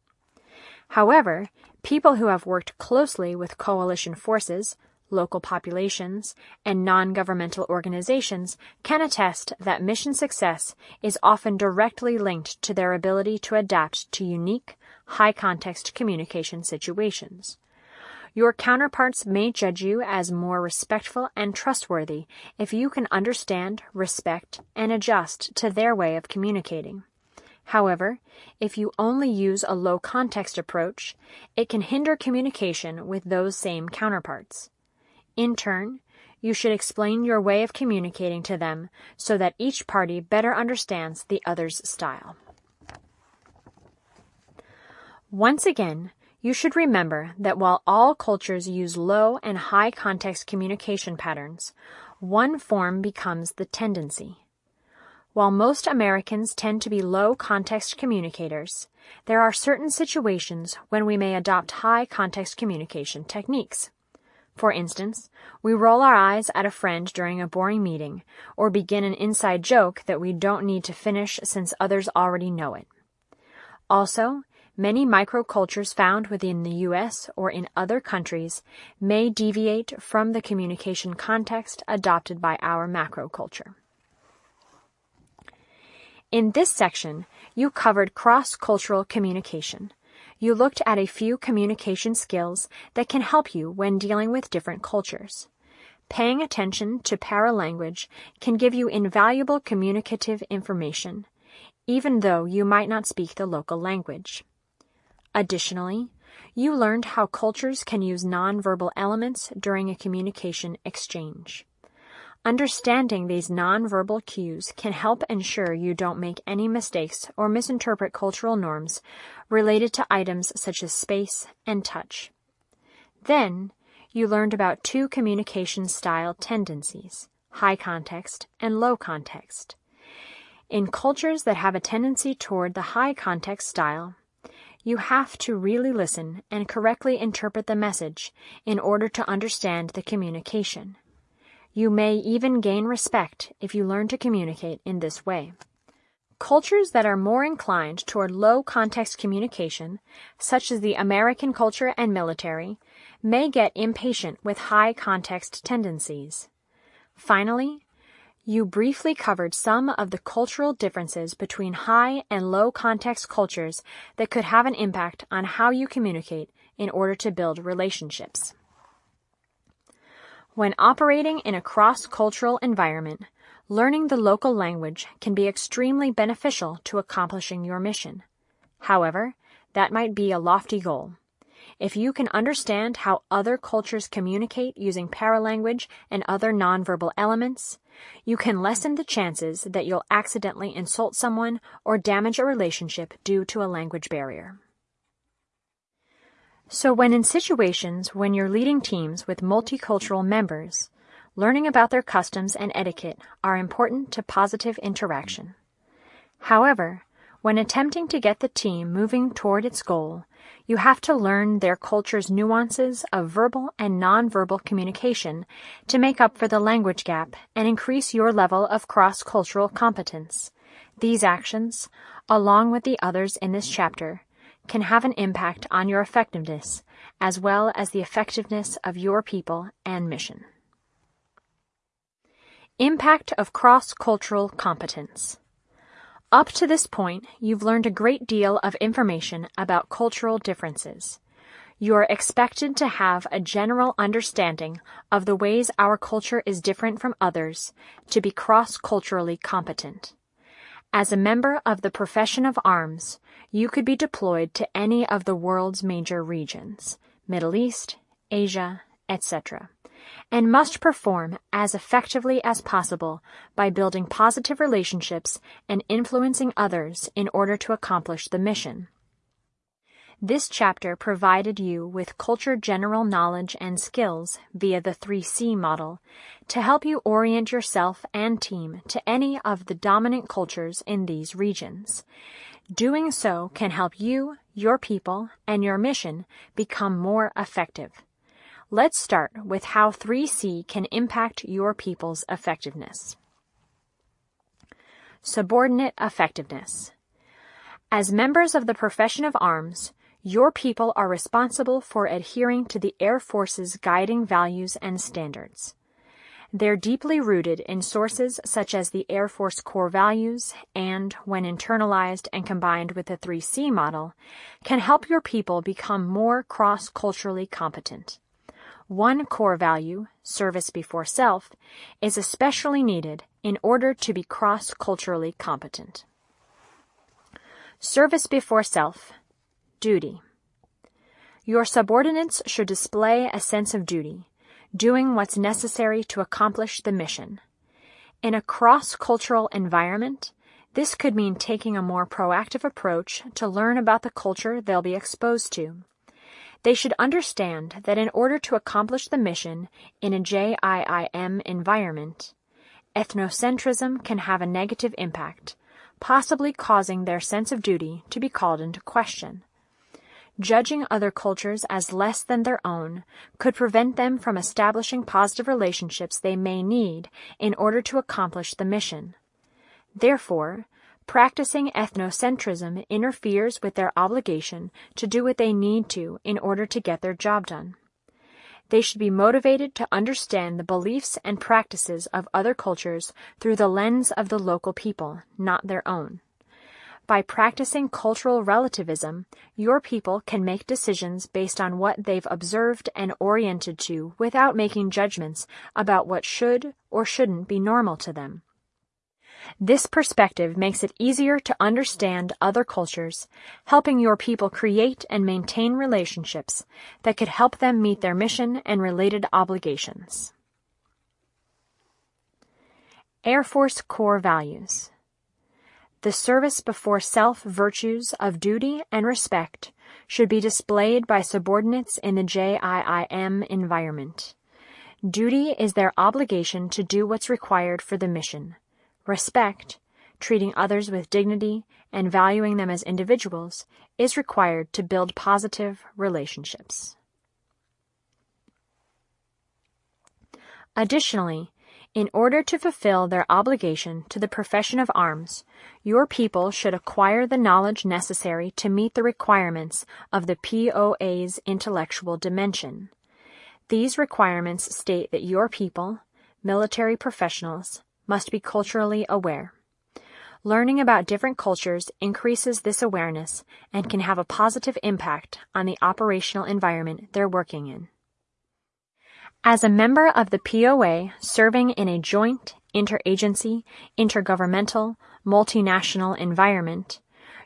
However, people who have worked closely with coalition forces, local populations, and non-governmental organizations can attest that mission success is often directly linked to their ability to adapt to unique, high-context communication situations. Your counterparts may judge you as more respectful and trustworthy if you can understand, respect, and adjust to their way of communicating. However, if you only use a low context approach, it can hinder communication with those same counterparts. In turn, you should explain your way of communicating to them so that each party better understands the other's style. Once again, you should remember that while all cultures use low and high context communication patterns, one form becomes the tendency. While most Americans tend to be low context communicators, there are certain situations when we may adopt high context communication techniques. For instance, we roll our eyes at a friend during a boring meeting, or begin an inside joke that we don't need to finish since others already know it. Also, many microcultures found within the U.S. or in other countries may deviate from the communication context adopted by our macroculture. In this section, you covered cross-cultural communication. You looked at a few communication skills that can help you when dealing with different cultures. Paying attention to paralanguage can give you invaluable communicative information, even though you might not speak the local language. Additionally, you learned how cultures can use nonverbal elements during a communication exchange. Understanding these nonverbal cues can help ensure you don't make any mistakes or misinterpret cultural norms related to items such as space and touch. Then, you learned about two communication style tendencies, high context and low context. In cultures that have a tendency toward the high context style, you have to really listen and correctly interpret the message in order to understand the communication. You may even gain respect if you learn to communicate in this way. Cultures that are more inclined toward low context communication, such as the American culture and military, may get impatient with high context tendencies. Finally, You briefly covered some of the cultural differences between high and low context cultures that could have an impact on how you communicate in order to build relationships. When operating in a cross-cultural environment, learning the local language can be extremely beneficial to accomplishing your mission. However, that might be a lofty goal. If you can understand how other cultures communicate using paralanguage and other nonverbal elements, you can lessen the chances that you'll accidentally insult someone or damage a relationship due to a language barrier. So when in situations when you're leading teams with multicultural members, learning about their customs and etiquette are important to positive interaction. However, when attempting to get the team moving toward its goal, you have to learn their culture's nuances of verbal and nonverbal communication to make up for the language gap and increase your level of cross-cultural competence. These actions, along with the others in this chapter, can have an impact on your effectiveness as well as the effectiveness of your people and mission. Impact of cross-cultural competence. Up to this point, you've learned a great deal of information about cultural differences. You are expected to have a general understanding of the ways our culture is different from others to be cross-culturally competent. As a member of the profession of arms, you could be deployed to any of the world's major regions, Middle East, Asia, etc and must perform as effectively as possible by building positive relationships and influencing others in order to accomplish the mission. This chapter provided you with culture general knowledge and skills via the 3C model to help you orient yourself and team to any of the dominant cultures in these regions. Doing so can help you, your people, and your mission become more effective. Let's start with how 3C can impact your people's effectiveness. Subordinate effectiveness. As members of the profession of arms, your people are responsible for adhering to the Air Force's guiding values and standards. They're deeply rooted in sources such as the Air Force core values and, when internalized and combined with the 3C model, can help your people become more cross-culturally competent. One core value, service before self, is especially needed in order to be cross-culturally competent. Service before self, duty. Your subordinates should display a sense of duty, doing what's necessary to accomplish the mission. In a cross-cultural environment, this could mean taking a more proactive approach to learn about the culture they'll be exposed to. They should understand that in order to accomplish the mission in a JIIM environment, ethnocentrism can have a negative impact, possibly causing their sense of duty to be called into question. Judging other cultures as less than their own could prevent them from establishing positive relationships they may need in order to accomplish the mission. Therefore, Practicing ethnocentrism interferes with their obligation to do what they need to in order to get their job done. They should be motivated to understand the beliefs and practices of other cultures through the lens of the local people, not their own. By practicing cultural relativism, your people can make decisions based on what they've observed and oriented to without making judgments about what should or shouldn't be normal to them. This perspective makes it easier to understand other cultures, helping your people create and maintain relationships that could help them meet their mission and related obligations. Air Force Core Values The service before self virtues of duty and respect should be displayed by subordinates in the JIIM environment. Duty is their obligation to do what's required for the mission Respect, treating others with dignity and valuing them as individuals, is required to build positive relationships. Additionally, in order to fulfill their obligation to the profession of arms, your people should acquire the knowledge necessary to meet the requirements of the POA's intellectual dimension. These requirements state that your people, military professionals, must be culturally aware. Learning about different cultures increases this awareness and can have a positive impact on the operational environment they're working in. As a member of the POA serving in a joint, interagency, intergovernmental, multinational environment,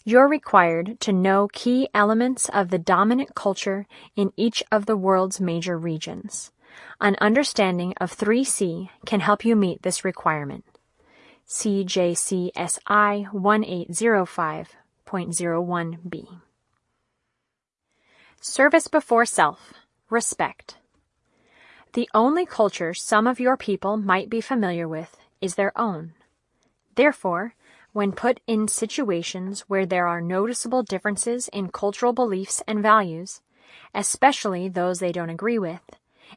you're required to know key elements of the dominant culture in each of the world's major regions. An understanding of 3C can help you meet this requirement. CJCSI 1805.01b. Service before self. Respect. The only culture some of your people might be familiar with is their own. Therefore, when put in situations where there are noticeable differences in cultural beliefs and values, especially those they don't agree with,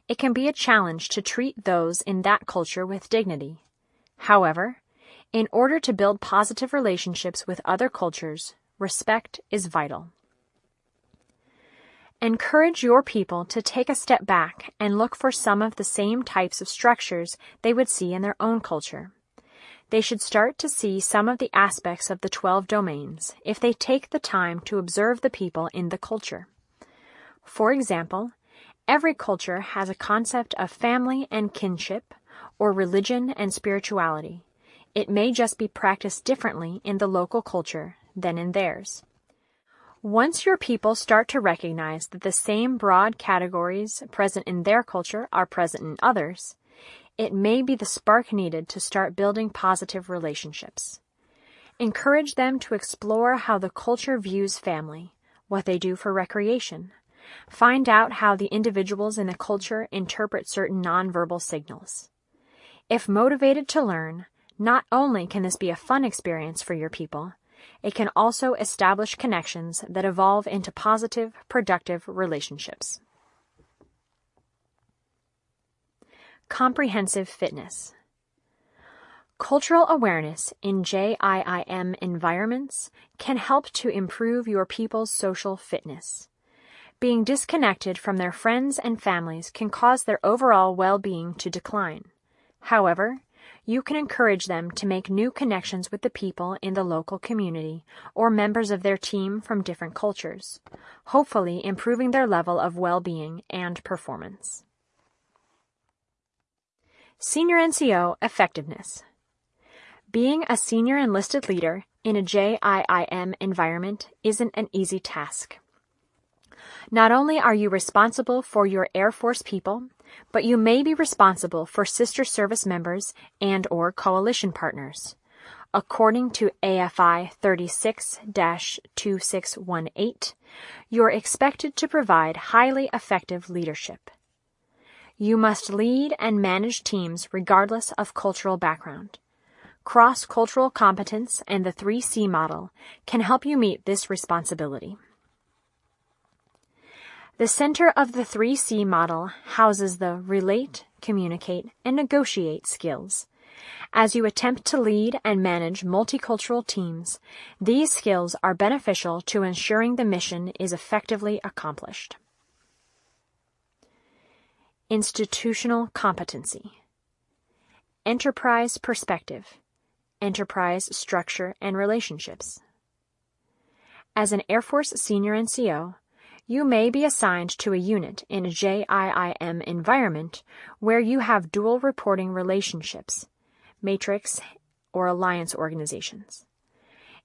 it can be a challenge to treat those in that culture with dignity. However, in order to build positive relationships with other cultures, respect is vital. Encourage your people to take a step back and look for some of the same types of structures they would see in their own culture. They should start to see some of the aspects of the 12 domains if they take the time to observe the people in the culture. For example, every culture has a concept of family and kinship, or religion and spirituality. It may just be practiced differently in the local culture than in theirs. Once your people start to recognize that the same broad categories present in their culture are present in others, it may be the spark needed to start building positive relationships. Encourage them to explore how the culture views family, what they do for recreation. Find out how the individuals in the culture interpret certain nonverbal signals. If motivated to learn, not only can this be a fun experience for your people, it can also establish connections that evolve into positive, productive relationships. Comprehensive fitness. Cultural awareness in JIIM environments can help to improve your people's social fitness. Being disconnected from their friends and families can cause their overall well being to decline. However, you can encourage them to make new connections with the people in the local community or members of their team from different cultures, hopefully improving their level of well-being and performance. Senior NCO Effectiveness Being a senior enlisted leader in a JIIM environment isn't an easy task. Not only are you responsible for your Air Force people, but you may be responsible for sister service members and or coalition partners. According to AFI 36-2618, you're expected to provide highly effective leadership. You must lead and manage teams regardless of cultural background. Cross-cultural competence and the 3C model can help you meet this responsibility. The center of the 3C model houses the relate, communicate, and negotiate skills. As you attempt to lead and manage multicultural teams, these skills are beneficial to ensuring the mission is effectively accomplished. Institutional competency. Enterprise perspective. Enterprise structure and relationships. As an Air Force senior NCO, you may be assigned to a unit in a JIIM environment where you have dual reporting relationships, matrix or alliance organizations.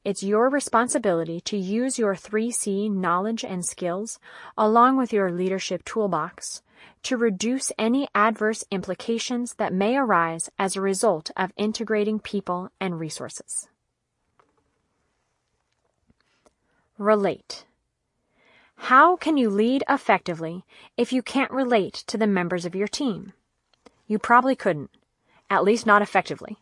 It's your responsibility to use your 3C knowledge and skills, along with your leadership toolbox, to reduce any adverse implications that may arise as a result of integrating people and resources. Relate. How can you lead effectively if you can't relate to the members of your team? You probably couldn't, at least not effectively.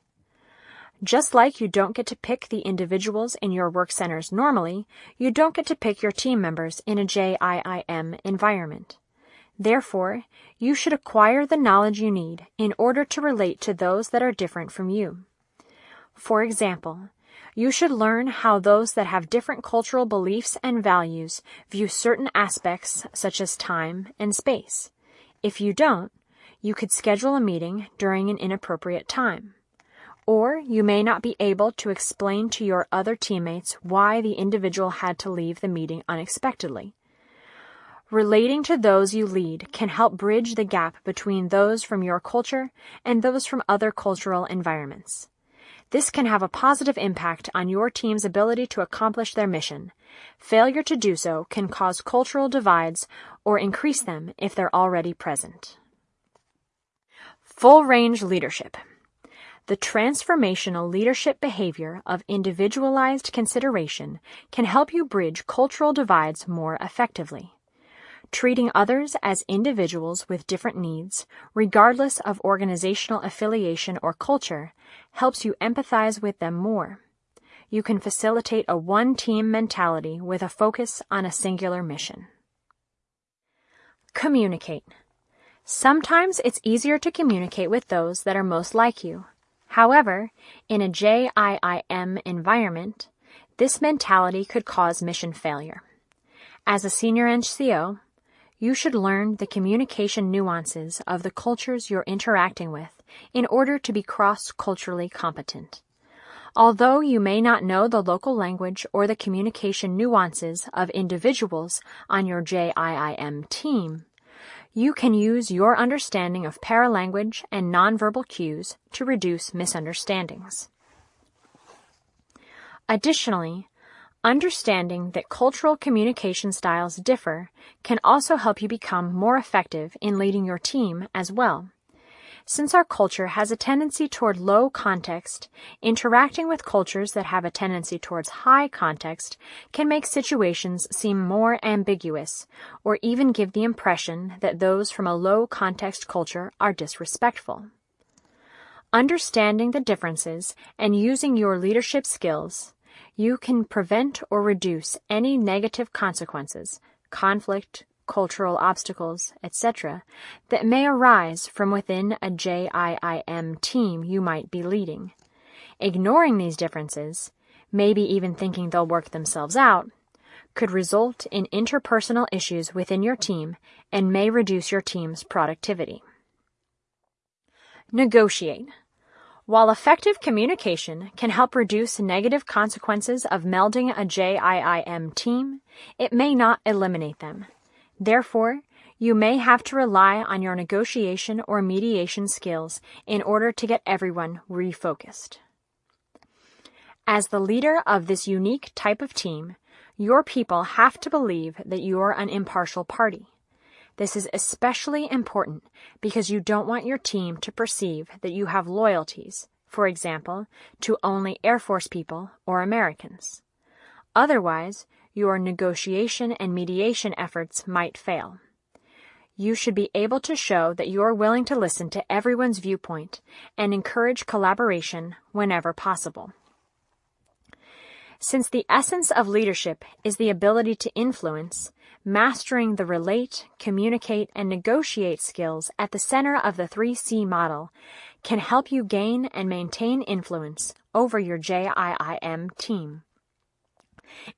Just like you don't get to pick the individuals in your work centers normally, you don't get to pick your team members in a JIIM environment. Therefore, you should acquire the knowledge you need in order to relate to those that are different from you. For example, you should learn how those that have different cultural beliefs and values view certain aspects such as time and space. If you don't, you could schedule a meeting during an inappropriate time. Or you may not be able to explain to your other teammates why the individual had to leave the meeting unexpectedly. Relating to those you lead can help bridge the gap between those from your culture and those from other cultural environments. This can have a positive impact on your team's ability to accomplish their mission. Failure to do so can cause cultural divides or increase them if they're already present. Full range leadership. The transformational leadership behavior of individualized consideration can help you bridge cultural divides more effectively. Treating others as individuals with different needs, regardless of organizational affiliation or culture, helps you empathize with them more. You can facilitate a one team mentality with a focus on a singular mission. Communicate. Sometimes it's easier to communicate with those that are most like you. However, in a JIIM environment, this mentality could cause mission failure. As a senior NCO, you should learn the communication nuances of the cultures you're interacting with in order to be cross-culturally competent. Although you may not know the local language or the communication nuances of individuals on your JIIM team, you can use your understanding of paralanguage and nonverbal cues to reduce misunderstandings. Additionally, Understanding that cultural communication styles differ can also help you become more effective in leading your team as well. Since our culture has a tendency toward low context, interacting with cultures that have a tendency towards high context can make situations seem more ambiguous or even give the impression that those from a low context culture are disrespectful. Understanding the differences and using your leadership skills you can prevent or reduce any negative consequences, conflict, cultural obstacles, etc., that may arise from within a JIIM team you might be leading. Ignoring these differences, maybe even thinking they'll work themselves out, could result in interpersonal issues within your team and may reduce your team's productivity. Negotiate. While effective communication can help reduce negative consequences of melding a JIIM team, it may not eliminate them. Therefore, you may have to rely on your negotiation or mediation skills in order to get everyone refocused. As the leader of this unique type of team, your people have to believe that you're an impartial party. This is especially important because you don't want your team to perceive that you have loyalties, for example, to only Air Force people or Americans. Otherwise, your negotiation and mediation efforts might fail. You should be able to show that you're willing to listen to everyone's viewpoint and encourage collaboration whenever possible. Since the essence of leadership is the ability to influence, mastering the relate, communicate, and negotiate skills at the center of the 3C model can help you gain and maintain influence over your JIIM team.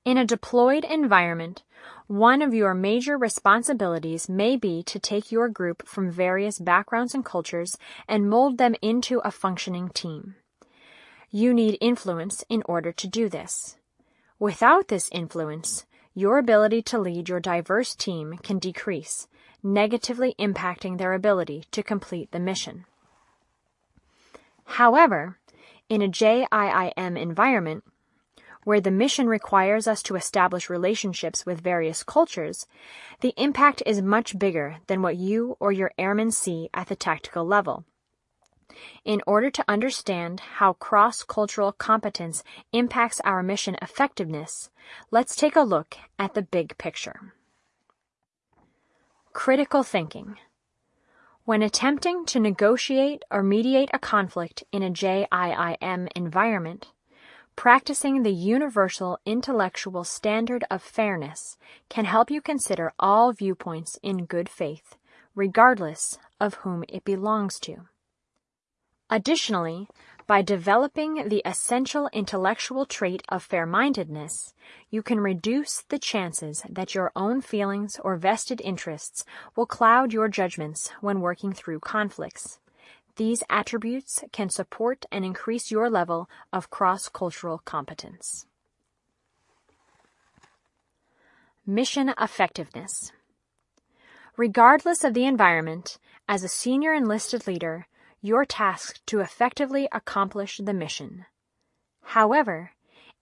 In a deployed environment, one of your major responsibilities may be to take your group from various backgrounds and cultures and mold them into a functioning team. You need influence in order to do this. Without this influence, your ability to lead your diverse team can decrease, negatively impacting their ability to complete the mission. However, in a JIIM environment, where the mission requires us to establish relationships with various cultures, the impact is much bigger than what you or your airmen see at the tactical level. In order to understand how cross-cultural competence impacts our mission effectiveness, let's take a look at the big picture. Critical thinking. When attempting to negotiate or mediate a conflict in a JIIM environment, practicing the universal intellectual standard of fairness can help you consider all viewpoints in good faith, regardless of whom it belongs to. Additionally, by developing the essential intellectual trait of fair-mindedness, you can reduce the chances that your own feelings or vested interests will cloud your judgments when working through conflicts. These attributes can support and increase your level of cross-cultural competence. Mission effectiveness. Regardless of the environment, as a senior enlisted leader, you're tasked to effectively accomplish the mission. However,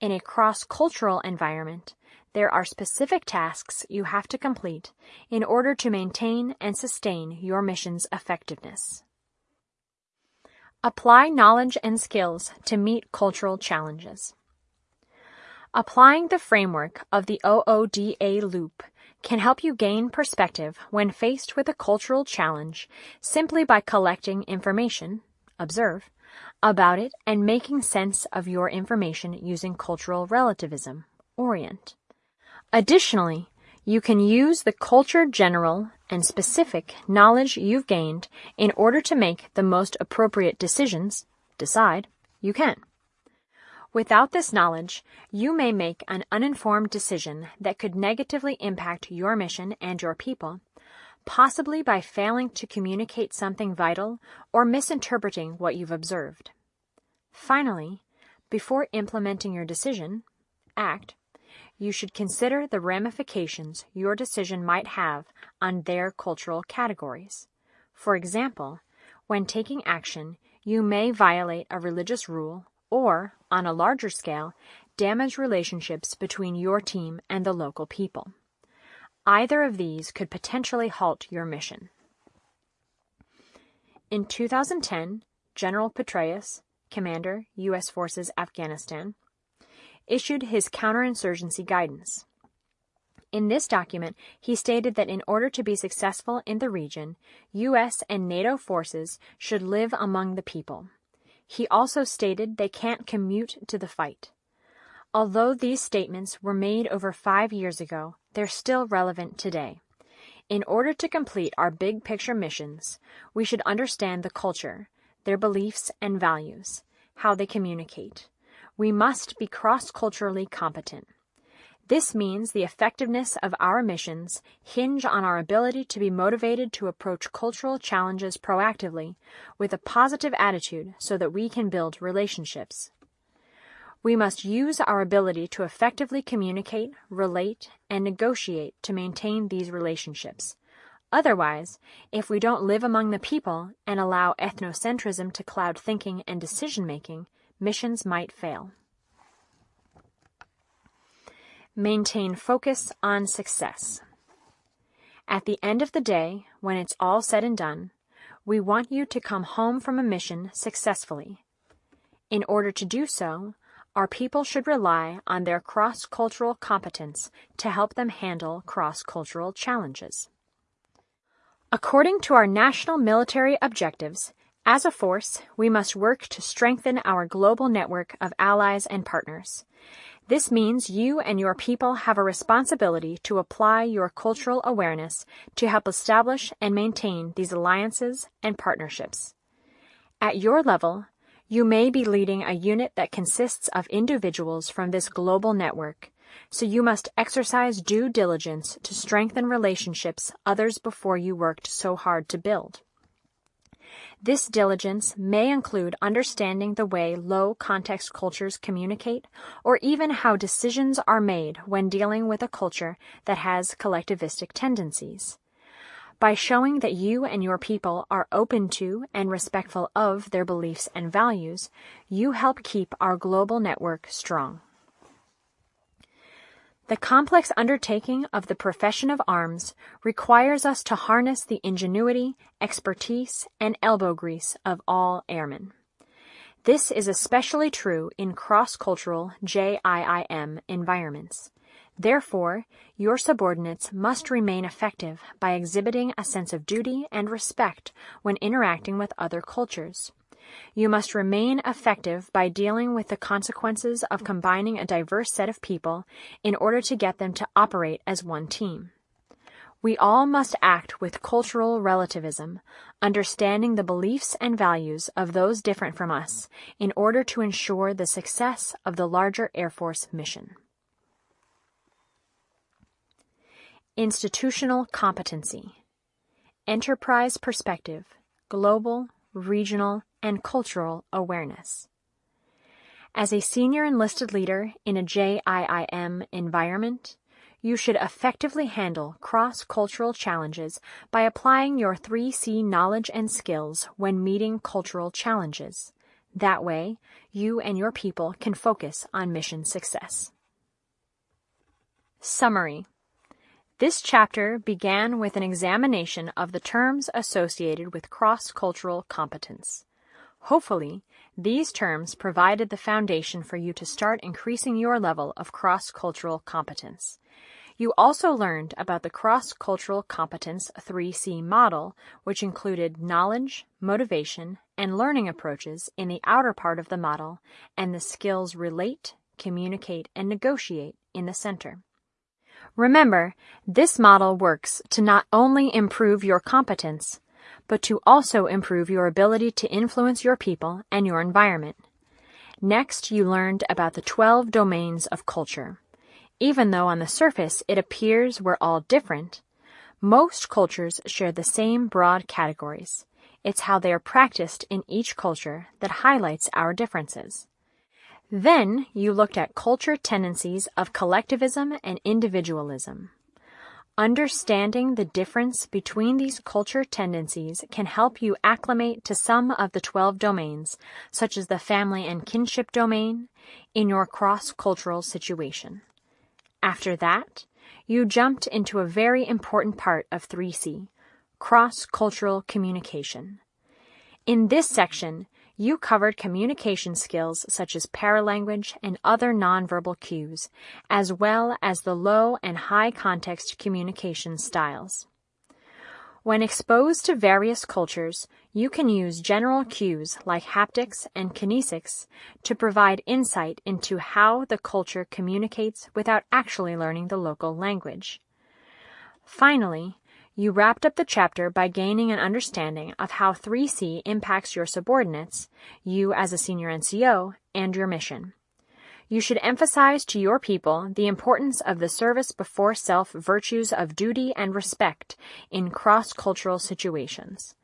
in a cross-cultural environment, there are specific tasks you have to complete in order to maintain and sustain your mission's effectiveness. Apply knowledge and skills to meet cultural challenges. Applying the framework of the OODA loop can help you gain perspective when faced with a cultural challenge simply by collecting information, observe, about it and making sense of your information using cultural relativism, orient. Additionally, you can use the culture general and specific knowledge you've gained in order to make the most appropriate decisions, decide, you can. Without this knowledge, you may make an uninformed decision that could negatively impact your mission and your people, possibly by failing to communicate something vital or misinterpreting what you've observed. Finally, before implementing your decision, act you should consider the ramifications your decision might have on their cultural categories. For example, when taking action, you may violate a religious rule or, on a larger scale, damage relationships between your team and the local people. Either of these could potentially halt your mission. In 2010, General Petraeus, Commander, U.S. Forces Afghanistan, issued his counterinsurgency guidance. In this document, he stated that in order to be successful in the region, U.S. and NATO forces should live among the people. He also stated they can't commute to the fight. Although these statements were made over five years ago, they're still relevant today. In order to complete our big picture missions, we should understand the culture, their beliefs and values, how they communicate we must be cross-culturally competent. This means the effectiveness of our missions hinge on our ability to be motivated to approach cultural challenges proactively with a positive attitude so that we can build relationships. We must use our ability to effectively communicate, relate, and negotiate to maintain these relationships. Otherwise, if we don't live among the people and allow ethnocentrism to cloud thinking and decision making, missions might fail. Maintain focus on success. At the end of the day, when it's all said and done, we want you to come home from a mission successfully. In order to do so, our people should rely on their cross-cultural competence to help them handle cross-cultural challenges. According to our national military objectives, as a force, we must work to strengthen our global network of allies and partners. This means you and your people have a responsibility to apply your cultural awareness to help establish and maintain these alliances and partnerships. At your level, you may be leading a unit that consists of individuals from this global network, so you must exercise due diligence to strengthen relationships others before you worked so hard to build. This diligence may include understanding the way low context cultures communicate or even how decisions are made when dealing with a culture that has collectivistic tendencies. By showing that you and your people are open to and respectful of their beliefs and values, you help keep our global network strong. The complex undertaking of the profession of arms requires us to harness the ingenuity, expertise, and elbow grease of all airmen. This is especially true in cross-cultural JIIM environments. Therefore, your subordinates must remain effective by exhibiting a sense of duty and respect when interacting with other cultures. You must remain effective by dealing with the consequences of combining a diverse set of people in order to get them to operate as one team. We all must act with cultural relativism, understanding the beliefs and values of those different from us in order to ensure the success of the larger Air Force mission. Institutional competency, enterprise perspective, global, regional, and cultural awareness. As a senior enlisted leader in a JIIM environment, you should effectively handle cross-cultural challenges by applying your 3C knowledge and skills when meeting cultural challenges. That way, you and your people can focus on mission success. Summary This chapter began with an examination of the terms associated with cross-cultural competence. Hopefully, these terms provided the foundation for you to start increasing your level of cross-cultural competence. You also learned about the Cross-Cultural Competence 3C model, which included knowledge, motivation, and learning approaches in the outer part of the model, and the skills relate, communicate, and negotiate in the center. Remember, this model works to not only improve your competence, but to also improve your ability to influence your people and your environment. Next, you learned about the 12 domains of culture. Even though on the surface it appears we're all different, most cultures share the same broad categories. It's how they are practiced in each culture that highlights our differences. Then you looked at culture tendencies of collectivism and individualism. Understanding the difference between these culture tendencies can help you acclimate to some of the 12 domains, such as the family and kinship domain, in your cross-cultural situation. After that, you jumped into a very important part of 3C, cross-cultural communication. In this section, you covered communication skills such as paralanguage and other nonverbal cues, as well as the low and high context communication styles. When exposed to various cultures, you can use general cues like haptics and kinesics to provide insight into how the culture communicates without actually learning the local language. Finally, you wrapped up the chapter by gaining an understanding of how 3C impacts your subordinates, you as a senior NCO, and your mission. You should emphasize to your people the importance of the service before self virtues of duty and respect in cross-cultural situations.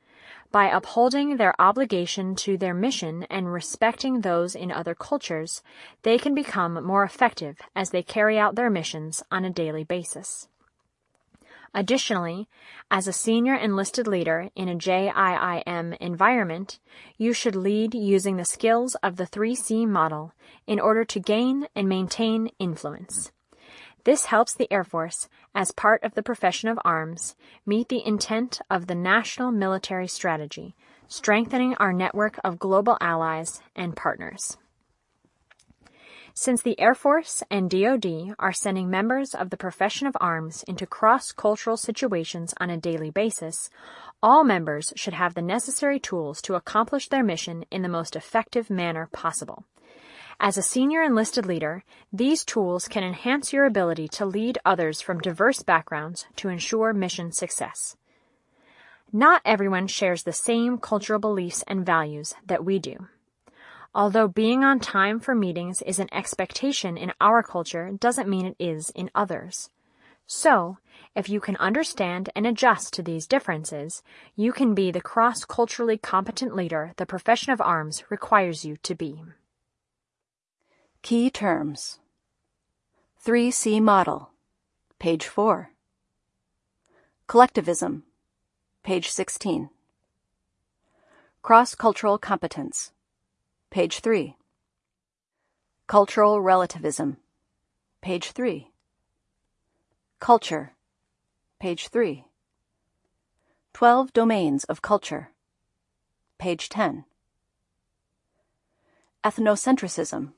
By upholding their obligation to their mission and respecting those in other cultures, they can become more effective as they carry out their missions on a daily basis. Additionally, as a senior enlisted leader in a JIIM environment, you should lead using the skills of the 3C model in order to gain and maintain influence. This helps the Air Force, as part of the profession of arms, meet the intent of the National Military Strategy, strengthening our network of global allies and partners. Since the Air Force and DoD are sending members of the profession of arms into cross-cultural situations on a daily basis, all members should have the necessary tools to accomplish their mission in the most effective manner possible. As a senior enlisted leader, these tools can enhance your ability to lead others from diverse backgrounds to ensure mission success. Not everyone shares the same cultural beliefs and values that we do. Although being on time for meetings is an expectation in our culture doesn't mean it is in others. So, if you can understand and adjust to these differences, you can be the cross-culturally competent leader the profession of arms requires you to be. Key terms 3C Model, page 4. Collectivism, page 16. Cross-cultural competence, Page 3. Cultural relativism. Page 3. Culture. Page 3. 12 domains of culture. Page 10. Ethnocentrism.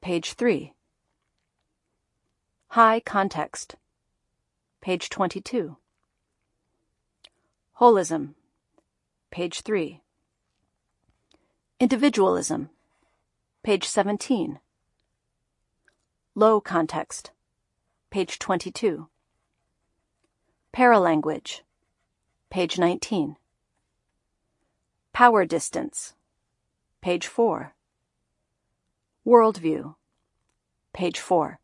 Page 3. High context. Page 22. Holism. Page 3. Individualism, page 17. Low context, page 22. Paralanguage, page 19. Power distance, page 4. Worldview, page 4.